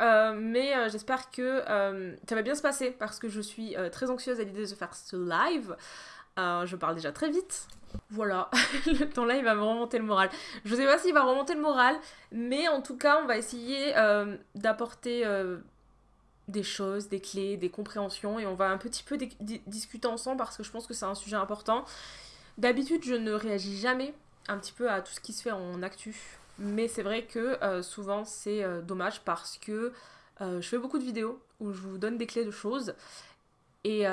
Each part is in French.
mais j'espère que ça va bien se passer parce que je suis très anxieuse à l'idée de faire ce live. je parle déjà très vite. Voilà, le temps là il va me remonter le moral. Je sais pas s'il va remonter le moral, mais en tout cas on va essayer d'apporter des choses, des clés, des compréhensions et on va un petit peu discuter ensemble parce que je pense que c'est un sujet important. D'habitude, je ne réagis jamais un petit peu à tout ce qui se fait en actu, mais c'est vrai que euh, souvent c'est euh, dommage parce que euh, je fais beaucoup de vidéos où je vous donne des clés de choses et, et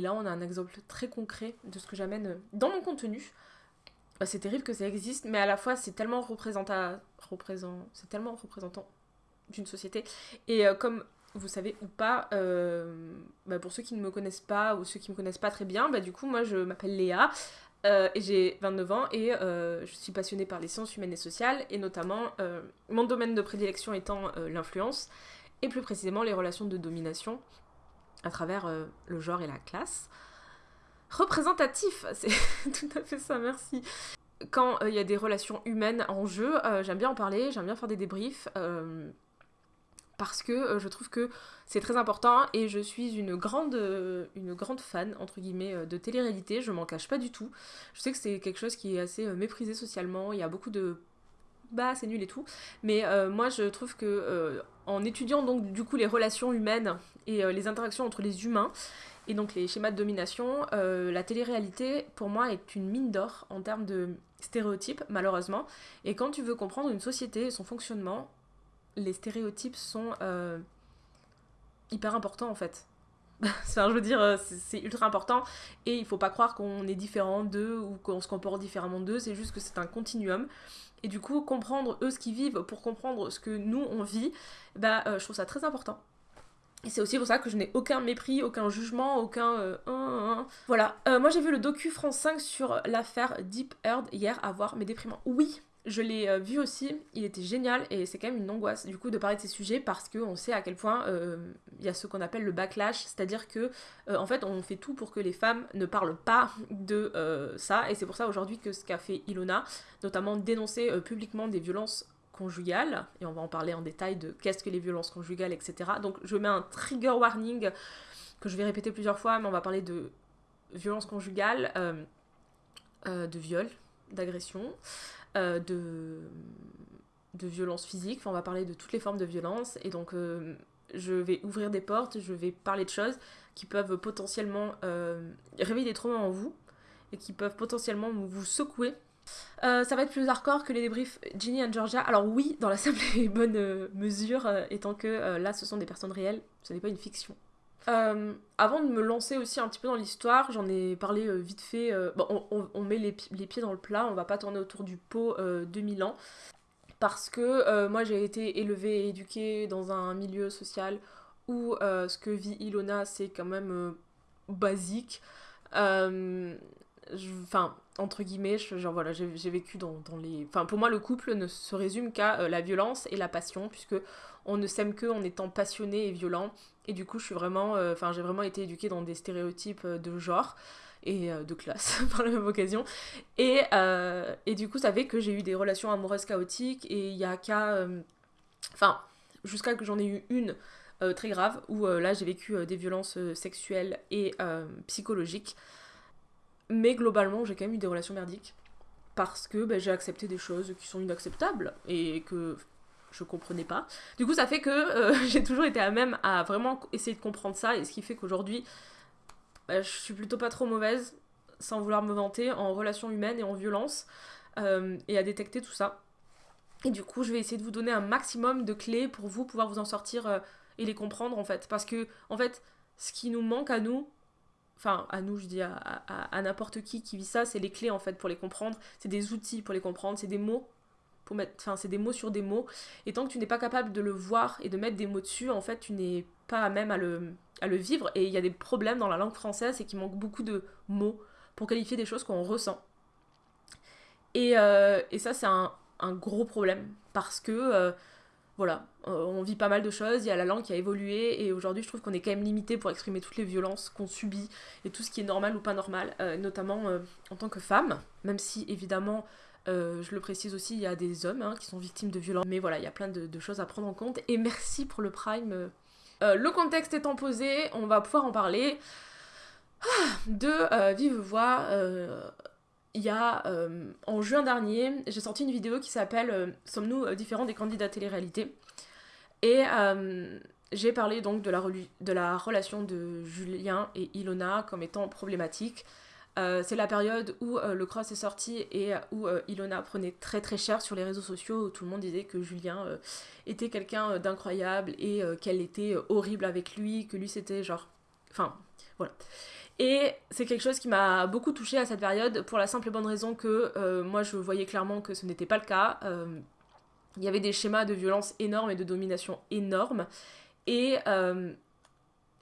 là on a un exemple très concret de ce que j'amène dans mon contenu. C'est terrible que ça existe, mais à la fois c'est tellement représentant, tellement représentant d'une société. Et comme vous savez ou pas, bah, pour ceux qui ne me connaissent pas ou ceux qui me connaissent pas très bien, bah, du coup, moi je m'appelle Léa. Euh, et j'ai 29 ans et je suis passionnée par les sciences humaines et sociales et notamment mon domaine de prédilection étant l'influence et plus précisément les relations de domination à travers le genre et la classe. Représentatif, c'est tout à fait ça, merci. Quand il y a des relations humaines en jeu, j'aime bien en parler, j'aime bien faire des débriefs parce que euh, je trouve que c'est très important et je suis une grande, euh, une grande fan, entre guillemets, euh, de télé-réalité, je m'en cache pas du tout. Je sais que c'est quelque chose qui est assez méprisé socialement, il y a beaucoup de bah c'est nul et tout, mais moi je trouve que en étudiant donc du coup les relations humaines et les interactions entre les humains, et donc les schémas de domination, la télé-réalité pour moi est une mine d'or en termes de stéréotypes malheureusement, et quand tu veux comprendre une société et son fonctionnement, les stéréotypes sont euh, hyper importants en fait. euh, c'est ultra important et il faut pas croire qu'on est différent d'eux ou qu'on se comporte différemment d'eux, c'est juste que c'est un continuum. Et du coup, comprendre eux ce qu'ils vivent pour comprendre ce que nous on vit, bah, euh, je trouve ça très important. Et c'est aussi pour ça que je n'ai aucun mépris, aucun jugement, aucun. Voilà. moi j'ai vu le docu France 5 sur l'affaire Deep Earth hier à voir, mais déprimant. Oui, je l'ai euh, vu aussi, il était génial et c'est quand même une angoisse du coup de parler de ces sujets parce qu'on sait à quel point euh, il y a ce qu'on appelle le backlash, c'est-à-dire que euh, en fait on fait tout pour que les femmes ne parlent pas de ça et c'est pour ça aujourd'hui que ce qu'a fait Ilona, notamment dénoncer publiquement des violences conjugales, et on va en parler en détail de qu'est-ce que les violences conjugales, etc. Donc je mets un trigger warning que je vais répéter plusieurs fois, mais on va parler de violences conjugales, de viol, d'agression. Euh, de, de violence physique, on va parler de toutes les formes de violence, et donc euh, je vais ouvrir des portes, je vais parler de choses qui peuvent potentiellement euh, réveiller des traumas en vous, et qui peuvent potentiellement vous secouer. ça va être plus hardcore que les débriefs Ginny and Georgia. Alors oui, dans la simple et bonne mesure, étant que là ce sont des personnes réelles, ce n'est pas une fiction. Euh, avant de me lancer aussi un petit peu dans l'histoire, j'en ai parlé euh, vite fait. Euh, bon, on, met les, pieds dans le plat, on va pas tourner autour du pot 2000 ans. Parce que moi j'ai été élevée et éduquée dans un milieu social où ce que vit Ilona c'est quand même basique. Enfin, entre guillemets, genre voilà, j'ai vécu dans, dans, les. Enfin, pour moi, le couple ne se résume qu'à la violence et la passion, puisque on ne s'aime que en étant passionné et violent. Et du coup, euh, j'ai vraiment été éduquée dans des stéréotypes euh, de genre et euh, de classe par la même occasion. Et, du coup, ça fait que j'ai eu des relations amoureuses chaotiques et il y a qu'à, enfin, jusqu'à que j'en ai eu une très grave où là j'ai vécu des violences sexuelles et psychologiques. Mais globalement, j'ai quand même eu des relations merdiques parce que ben, j'ai accepté des choses qui sont inacceptables et que je comprenais pas. Du coup, ça fait que euh, j'ai toujours été à même à vraiment essayer de comprendre ça, et ce qui fait qu'aujourd'hui, bah, je suis plutôt pas trop mauvaise, sans vouloir me vanter, en relations humaines et en violence, euh, et à détecter tout ça. Et du coup, je vais essayer de vous donner un maximum de clés pour vous pouvoir vous en sortir euh, et les comprendre en fait. Parce que, en fait, ce qui nous manque à nous, enfin à nous je dis à, à n'importe qui qui vit ça, c'est les clés en fait pour les comprendre, c'est des outils pour les comprendre, c'est des mots pour mettre, enfin c'est des mots sur des mots, et tant que tu n'es pas capable de le voir et de mettre des mots dessus, en fait tu n'es pas à même à le, à le vivre, et il y a des problèmes dans la langue française, c'est qu'il manque beaucoup de mots pour qualifier des choses qu'on ressent. Et, euh, et ça c'est un, un, gros problème, parce que euh, voilà, euh, on vit pas mal de choses, il y a la langue qui a évolué, et aujourd'hui je trouve qu'on est quand même limité pour exprimer toutes les violences qu'on subit, et tout ce qui est normal ou pas normal, notamment en tant que femme, même si évidemment je le précise aussi, il y a des hommes hein, qui sont victimes de violences. Mais voilà, il y a plein de, choses à prendre en compte. Et merci pour le Prime. le contexte étant posé, on va pouvoir en parler. Ah, de vive voix, il y a en juin dernier, j'ai sorti une vidéo qui s'appelle Sommes-nous différents des candidats télé-réalité? Et j'ai parlé donc de la, relation de Julien et Ilona comme étant problématique. Euh, c'est la période où euh, le cross est sorti et où euh, Ilona prenait très très cher sur les réseaux sociaux, où tout le monde disait que Julien était quelqu'un d'incroyable et qu'elle était horrible avec lui, que lui c'était genre... Enfin, voilà. Et c'est quelque chose qui m'a beaucoup touchée à cette période pour la simple et bonne raison que moi je voyais clairement que ce n'était pas le cas. Il y avait des schémas de violence énormes et de domination énormes. Et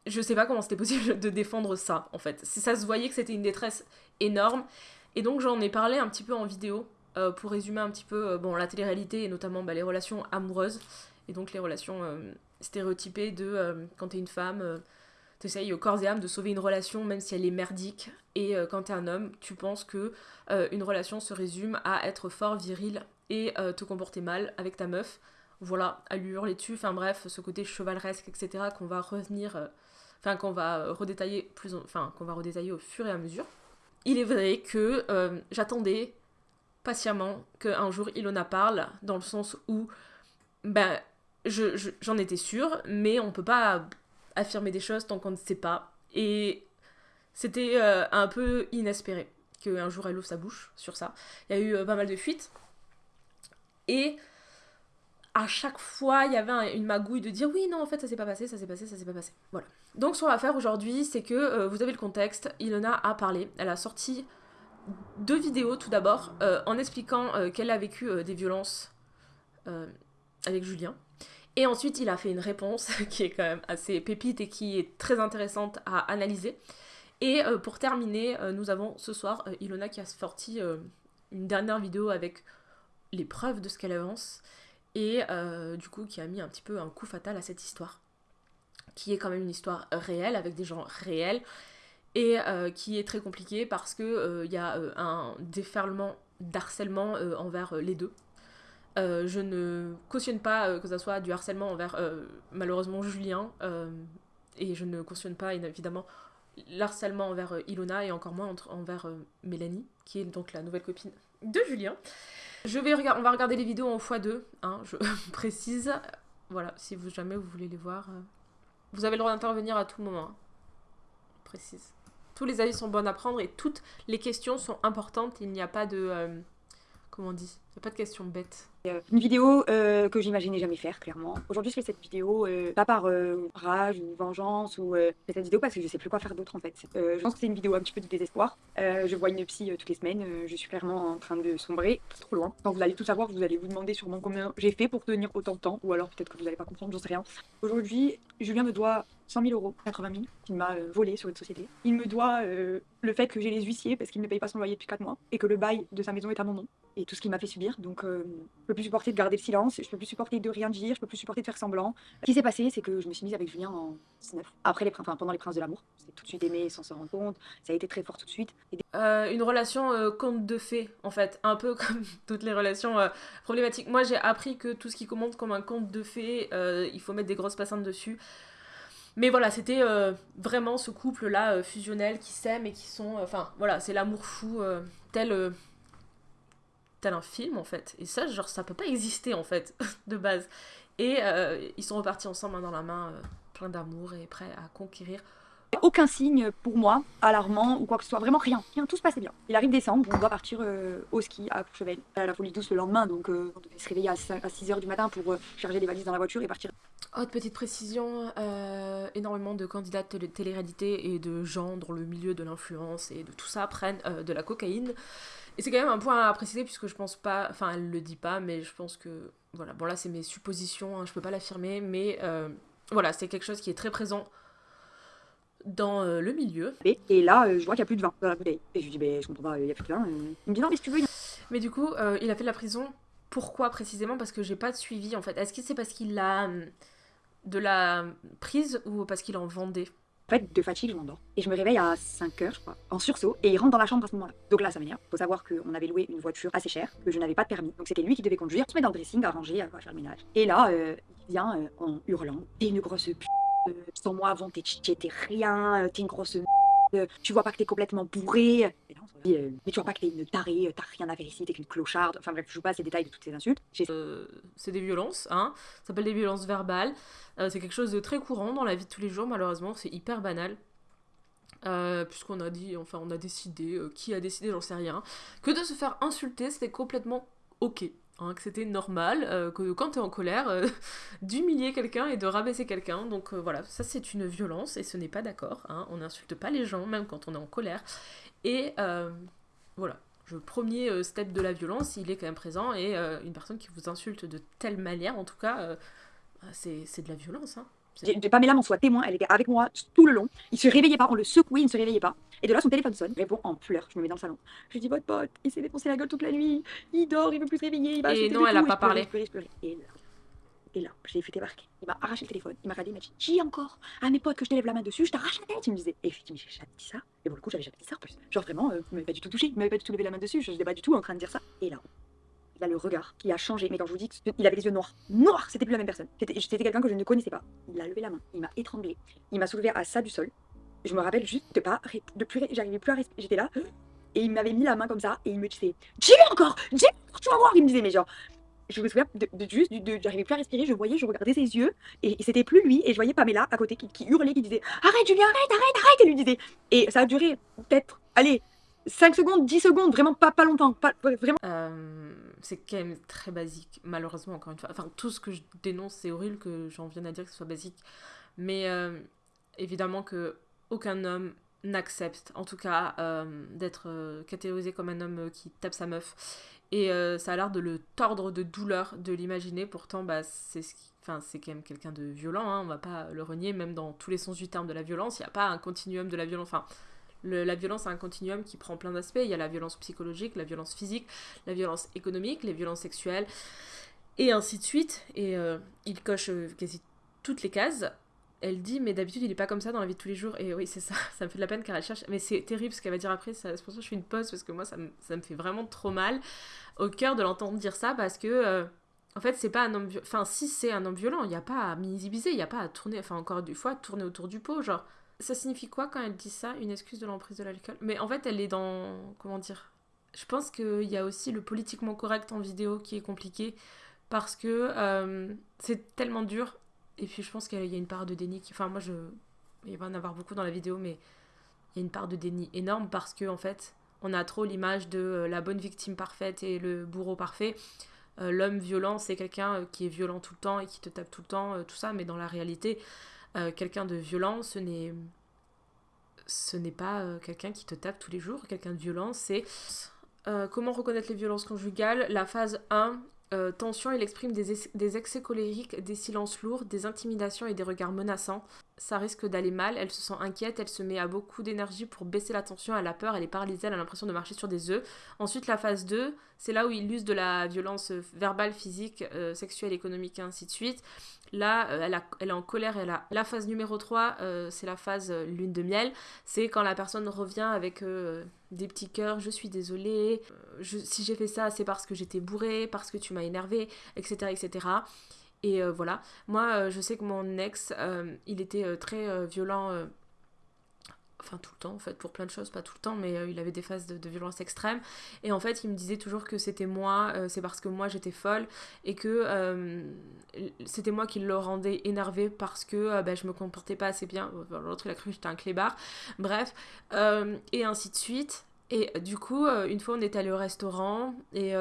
je sais pas comment c'était possible de défendre ça, en fait. Ça se voyait que c'était une détresse énorme. Et donc j'en ai parlé un petit peu en vidéo euh, pour résumer un petit peu euh, bon, la télé-réalité et notamment bah, les relations amoureuses. Et donc les relations stéréotypées de quand t'es une femme, t'essayes au corps et âme de sauver une relation même si elle est merdique. Et quand t'es un homme, tu penses que une relation se résume à être fort, viril et te comporter mal avec ta meuf voilà, à lui hurler dessus, enfin bref, ce côté chevaleresque, etc., qu'on va revenir, euh, enfin qu'on va redétailler plus, enfin qu'on va redétailler au fur et à mesure. Il est vrai que euh, j'attendais patiemment qu'un jour Ilona parle, dans le sens où, ben, j'en étais sûre, mais on peut pas affirmer des choses tant qu'on ne sait pas. Et c'était euh, un peu inespéré qu'un jour elle ouvre sa bouche sur ça. Il y a eu pas mal de fuites. Et à chaque fois, il y avait une magouille de dire oui, non, en fait, ça s'est pas passé, ça s'est passé, ça s'est pas passé. Voilà. Donc, ce qu'on va faire aujourd'hui, c'est que euh, vous avez le contexte. Ilona a parlé. Elle a sorti deux vidéos tout d'abord euh, en expliquant euh, qu'elle a vécu des violences avec Julien. Et ensuite, il a fait une réponse qui est quand même assez pépite et qui est très intéressante à analyser. Et pour terminer, nous avons ce soir Ilona qui a sorti une dernière vidéo avec les preuves de ce qu'elle avance et euh, du coup qui a mis un petit peu un coup fatal à cette histoire, qui est quand même une histoire réelle avec des gens réels et euh, qui est très compliquée parce que euh, il y a un déferlement d'harcèlement envers les deux. je ne cautionne pas que ça soit du harcèlement envers malheureusement Julien et je ne cautionne pas évidemment l'harcèlement envers Ilona et encore moins envers Mélanie qui est donc la nouvelle copine de Julien. Je vais on va regarder les vidéos en x2, hein, je précise. Voilà, si vous jamais vous voulez les voir. Euh, vous avez le droit d'intervenir à tout moment. Hein. Précise. Tous les avis sont bons à prendre et toutes les questions sont importantes. Il n'y a pas de... Euh, comment on dit? Il n'y a pas de questions bêtes. Euh, une vidéo euh, que j'imaginais jamais faire, clairement. Aujourd'hui, je fais cette vidéo euh, pas par rage ou vengeance ou cette vidéo parce que je sais plus quoi faire d'autre en fait. je pense que c'est une vidéo un petit peu de désespoir. je vois une psy toutes les semaines. je suis clairement en train de sombrer trop loin. Quand vous allez tout savoir, vous allez vous demander sûrement combien j'ai fait pour tenir autant de temps ou alors peut-être que vous n'allez pas comprendre, j'en sais rien. Aujourd'hui, Julien me doit 100 000 euros, 80 000, qu'il m'a volé sur une société. Il me doit le fait que j'ai les huissiers parce qu'il ne paye pas son loyer depuis 4 mois et que le bail de sa maison est à mon nom et tout ce qu'il m'a fait subir. Donc peux plus supporter de garder le silence, je peux plus supporter de rien dire, je peux plus supporter de faire semblant. Ce qui s'est passé, c'est que je me suis mise avec Julien en 19. Après les, pendant les Princes de l'amour. C'est tout de suite aimé sans se rendre compte. Ça a été très fort tout de suite. Euh, une relation euh, conte de fées, en fait. Un peu comme toutes les relations euh, problématiques. Moi, j'ai appris que tout ce qui commence comme un conte de fées, il faut mettre des grosses passants dessus. Mais voilà, c'était vraiment ce couple-là fusionnel qui s'aime et qui sont. Enfin, voilà, c'est l'amour fou, tel tel un film en fait. Et ça, genre, ça peut pas exister en fait, de base. Et euh, ils sont repartis ensemble main dans la main, euh, plein d'amour et prêts à conquérir. Aucun signe pour moi alarmant ou quoi que ce soit, vraiment rien, tout se passait bien. Il arrive décembre, on doit partir euh, au ski à Courchevel, à la folie douce le lendemain, donc on devait se réveiller à 6h du matin pour charger les valises dans la voiture et partir. Autre petite précision, énormément de candidats de télé-réalité et de gens dans le milieu de l'influence et de tout ça prennent de la cocaïne. Et c'est quand même un point à préciser puisque je pense pas, enfin elle le dit pas, mais je pense que, voilà, bon là c'est mes suppositions, hein, je peux pas l'affirmer, mais euh, voilà, c'est quelque chose qui est très présent dans euh, le milieu. Et, là, euh, je vois qu'il y a plus de vin dans la bouteille. Et je lui dis, ben, je comprends pas, il y a plus de vin. Il me dit, non, mais si tu veux. Mais du coup, il a fait de la prison. Pourquoi précisément? Parce que j'ai pas de suivi en fait. Est-ce que c'est parce qu'il a de la prise ou parce qu'il en vendait? En fait, de fatigue, je m'endors. Et je me réveille à 5 heures, je crois, en sursaut, et il rentre dans la chambre à ce moment-là. Donc là, ça m'énerve. Faut savoir qu'on avait loué une voiture assez chère, que je n'avais pas de permis. Donc c'était lui qui devait conduire, se met dans le dressing, à ranger, à faire le ménage. Et là, euh, il vient euh, en hurlant. T'es une grosse p. euh, Sans moi avant, t'es rien, euh, t'es une grosse euh, Tu vois pas que t'es complètement bourré. Mais tu vois pas que t'es une tarée, t'as rien à faire ici, t'es qu'une clocharde. Enfin bref, je joue pas ces détails de toutes ces insultes. C'est des violences, hein. Ça s'appelle des violences verbales. C'est quelque chose de très courant dans la vie de tous les jours, malheureusement, c'est hyper banal. Puisqu'on a dit, enfin, on a décidé, qui a décidé, j'en sais rien, que de se faire insulter, c'était complètement ok. Hein, que c'était normal, euh, que quand t'es en colère, euh, d'humilier quelqu'un et de rabaisser quelqu'un. Donc euh, voilà, ça c'est une violence et ce n'est pas d'accord. hein. On n'insulte pas les gens, même quand on est en colère. Et euh, voilà, le premier step de la violence, il est quand même présent et une personne qui vous insulte de telle manière, en tout cas, bah, c'est c'est de la violence. Hein. J'ai- j'ai- Pamela m'en soit témoin, elle était avec moi tout le long. Il se réveillait pas, on le secouait, il ne se réveillait pas. Et de là, son téléphone sonne, répond en pleurs. Je me mets dans le salon. Je lui dis, votre pote, il s'est défoncé la gueule toute la nuit, il dort, il veut plus se réveiller, il va Et non, le elle a tout. Et pas je parlé. je pleurais, je pleurais. Et là, et là, je l'ai fait débarquer. Il m'a arraché le téléphone, il m'a regardé, il m'a dit, dis encore à mes potes que je te lève la main dessus, je t'arrache la tête. Il me disait, et je mais j'ai jamais dit ça. Et pour le coup, j'avais jamais dit ça en plus. Genre vraiment, euh, il m'avait pas du tout touché, il m'avait pas du tout levé la main dessus, je n'étais pas du tout en train de dire ça. Et là, il a le regard qui a changé. Mais quand je vous dis qu'il avait les yeux noirs, noirs, c'était plus la même personne. C'était quelqu'un que je ne connaissais pas. Il a levé la main, il m'a étranglé, il m'a soulevé à ça du sol. Je me rappelle juste de pas, de plus, j'arrivais plus à respirer. J'étais là et il m'avait mis la main comme ça et il me disait, dis-le encore, encore, tu vas voir. Il me disait, mais genre, je me souviens de, juste, j'arrivais plus à respirer. Je voyais, je regardais ses yeux et, et c'était plus lui et je voyais Pamela à côté qui, qui hurlait, qui disait, arrête Julien, arrête, arrête, arrête. Elle lui disait et ça a duré peut-être, allez. 5 secondes, 10 secondes, vraiment pas, pas longtemps, pas, vraiment Euh, c'est quand même très basique, malheureusement, encore une fois. Enfin, tout ce que je dénonce, c'est horrible que j'en vienne à dire que ce soit basique. Mais euh, évidemment que aucun homme n'accepte, en tout cas, euh, d'être catégorisé comme un homme qui tape sa meuf. Et ça a l'air de le tordre de douleur de l'imaginer. Pourtant, bah, c'est Enfin, c'est quand même quelqu'un de violent, hein, on va pas le renier, même dans tous les sens du terme de la violence, il n'y a pas un continuum de la violence. Enfin, la violence a un continuum qui prend plein d'aspects. Il y a la violence psychologique, la violence physique, la violence économique, les violences sexuelles, et ainsi de suite. Et euh, il coche euh, quasi toutes les cases. Elle dit, mais d'habitude, il est pas comme ça dans la vie de tous les jours. Et oui, c'est ça, ça me fait de la peine car elle cherche. Mais c'est terrible ce qu'elle va dire après. C'est pour ça que je fais une pause parce que moi, ça me, ça me fait vraiment trop mal au cœur de l'entendre dire ça parce que. euh, en fait, c'est pas un homme. Enfin, si c'est un homme violent, il n'y a pas à minimiser, il n'y a pas à tourner. Enfin, encore une fois, tourner autour du pot. Genre, ça signifie quoi quand elle dit ça Une excuse de l'emprise de l'alcool? Mais en fait, elle est dans. Comment dire Je pense qu'il y a aussi le politiquement correct en vidéo qui est compliqué parce que euh, c'est tellement dur. Et puis, je pense qu'il y a une part de déni qui. Enfin, moi, je. Il va en avoir beaucoup dans la vidéo, mais il y a une part de déni énorme parce que, en fait, on a trop l'image de euh, la bonne victime parfaite et le bourreau parfait. Euh, L'homme violent, c'est quelqu'un qui est violent tout le temps et qui te tape tout le temps, tout ça, mais dans la réalité, euh, quelqu'un de violent, ce n'est ce n'est pas euh, quelqu'un qui te tape tous les jours. Quelqu'un de violent, c'est euh, comment reconnaître les violences conjugales? La phase 1, euh, tension, il exprime des, des excès colériques, des silences lourds, des intimidations et des regards menaçants. Ça risque d'aller mal, elle se sent inquiète, elle se met à beaucoup d'énergie pour baisser la tension, elle a peur, elle est paralysée, elle a l'impression de marcher sur des œufs. Ensuite, la phase 2, c'est là où il use de la violence euh, verbale, physique, euh, sexuelle, économique, et ainsi de suite. Là, euh, elle, est en colère, elle a... La phase numéro 3, euh, c'est la phase lune de miel. C'est quand la personne revient avec des petits cœurs, je suis désolée, si j'ai fait ça, c'est parce que j'étais bourrée, parce que tu m'as énervé, etc., etc. Et euh, voilà. Moi, euh, je sais que mon ex, euh, il était très violent... Enfin, tout le temps, en fait, pour plein de choses, pas tout le temps, mais il avait des phases de, violence extrême. Et en fait, il me disait toujours que c'était moi, c'est parce que moi j'étais folle, et que c'était moi qui le rendais énervé parce que ben, je me comportais pas assez bien. L'autre, il a cru que j'étais un clébard. Bref, et ainsi de suite. Et du coup, une fois, on est allé au restaurant, et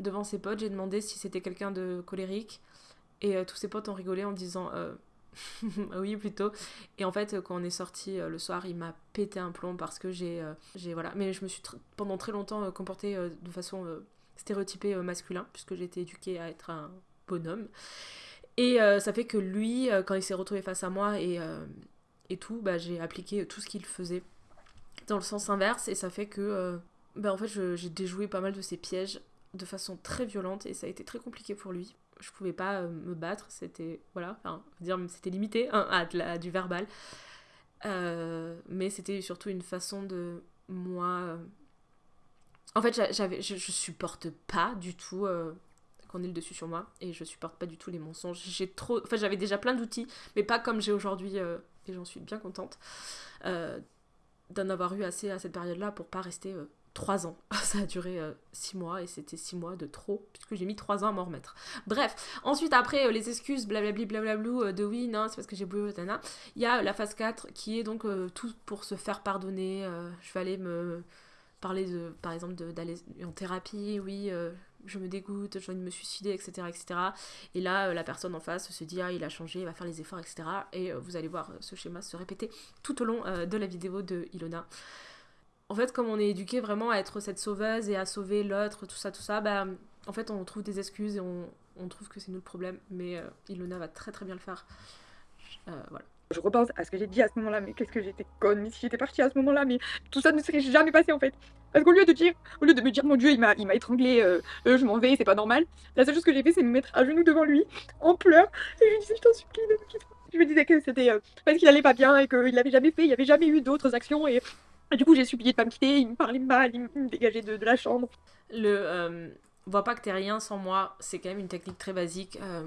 devant ses potes, j'ai demandé si c'était quelqu'un de colérique. Et euh, tous ses potes ont rigolé en disant euh, oui, plutôt. Et en fait, quand on est sorti euh, le soir, il m'a pété un plomb parce que j'ai. j'ai voilà. Mais je me suis pendant très longtemps comportée de façon stéréotypée masculin, puisque été éduquée à être un bonhomme. Et ça fait que lui, quand il s'est retrouvé face à moi et, et tout, bah, j'ai appliqué tout ce qu'il faisait dans le sens inverse. Et ça fait que. bah, en fait, j'ai déjoué pas mal de ses pièges de façon très violente et ça a été très compliqué pour lui. Je pouvais pas euh, me battre, c'était voilà, enfin, dire c'était limité hein, à, du verbal. Euh, mais c'était surtout une façon de moi. En fait, j'avais, je, je, supporte pas du tout qu'on ait le dessus sur moi et je supporte pas du tout les mensonges. J'ai trop, enfin, j'avais déjà plein d'outils, mais pas comme j'ai aujourd'hui et j'en suis bien contente d'en avoir eu assez à cette période-là pour pas rester 3 ans. Ça a duré 6 euh, mois et c'était 6 mois de trop, puisque j'ai mis 3 ans à m'en remettre. Bref, ensuite, après euh, les excuses, blablabli, blablablou, euh, de oui, non, c'est parce que j'ai boué, il y a la phase 4 qui est donc tout pour se faire pardonner. je vais aller me parler, de, par exemple, d'aller en thérapie, oui, je me dégoûte, j'ai envie de me suicider, etc. etc. Et là, la personne en face se dit, ah, il a changé, il va faire les efforts, etc. Et vous allez voir ce schéma se répéter tout au long de la vidéo de Ilona en fait, comme on est éduqué vraiment à être cette sauveuse et à sauver l'autre, tout ça, tout ça, bah, en fait, on trouve des excuses et on, trouve que c'est nous le problème. Mais euh, Ilona va très très bien le faire. Euh, voilà. Je repense à ce que j'ai dit à ce moment-là, mais qu'est-ce que j'étais conne, mais si j'étais partie à ce moment-là, mais tout ça ne serait jamais passé en fait. Parce qu'au lieu de dire, au lieu de me dire mon Dieu, il m'a, étranglé, euh, je m'en vais, c'est pas normal. La seule chose que j'ai fait, c'est me mettre à genoux devant lui, en pleurs, et je lui disais, je t'en supplie. Je me disais que c'était parce qu'il allait pas bien et qu'il l'avait jamais fait, il n'y avait jamais eu d'autres actions et et du coup, j'ai supplié de pas me quitter, il me parlait mal, il me dégageait de, la chambre. Le euh, vois pas que t'es rien sans moi, c'est quand même une technique très basique. Euh,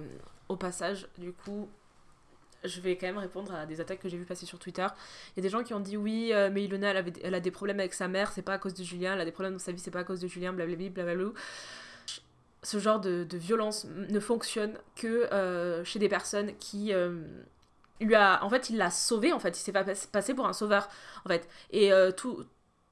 au passage, du coup, je vais quand même répondre à des attaques que j'ai vu passer sur Twitter. Il y a des gens qui ont dit oui, euh, mais Ilona, elle, avait, elle, a des problèmes avec sa mère, c'est pas à cause de Julien, elle a des problèmes dans sa vie, c'est pas à cause de Julien, blablabla, blablabla. Ce genre de, violence ne fonctionne que chez des personnes qui a, en fait, il l'a sauvé, en fait, il s'est pas passé pour un sauveur, en fait. Et euh, tout,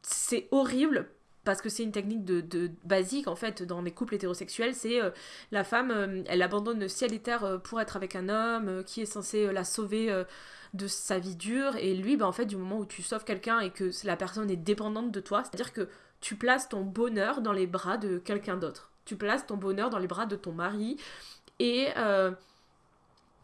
c'est horrible parce que c'est une technique de, basique en fait dans les couples hétérosexuels, c'est euh, la femme, euh, elle abandonne ciel et terre pour être avec un homme qui est censé la sauver de sa vie dure, et lui, bah, en fait, du moment où tu sauves quelqu'un et que la personne est dépendante de toi, c'est-à-dire que tu places ton bonheur dans les bras de quelqu'un d'autre. Tu places ton bonheur dans les bras de ton mari, et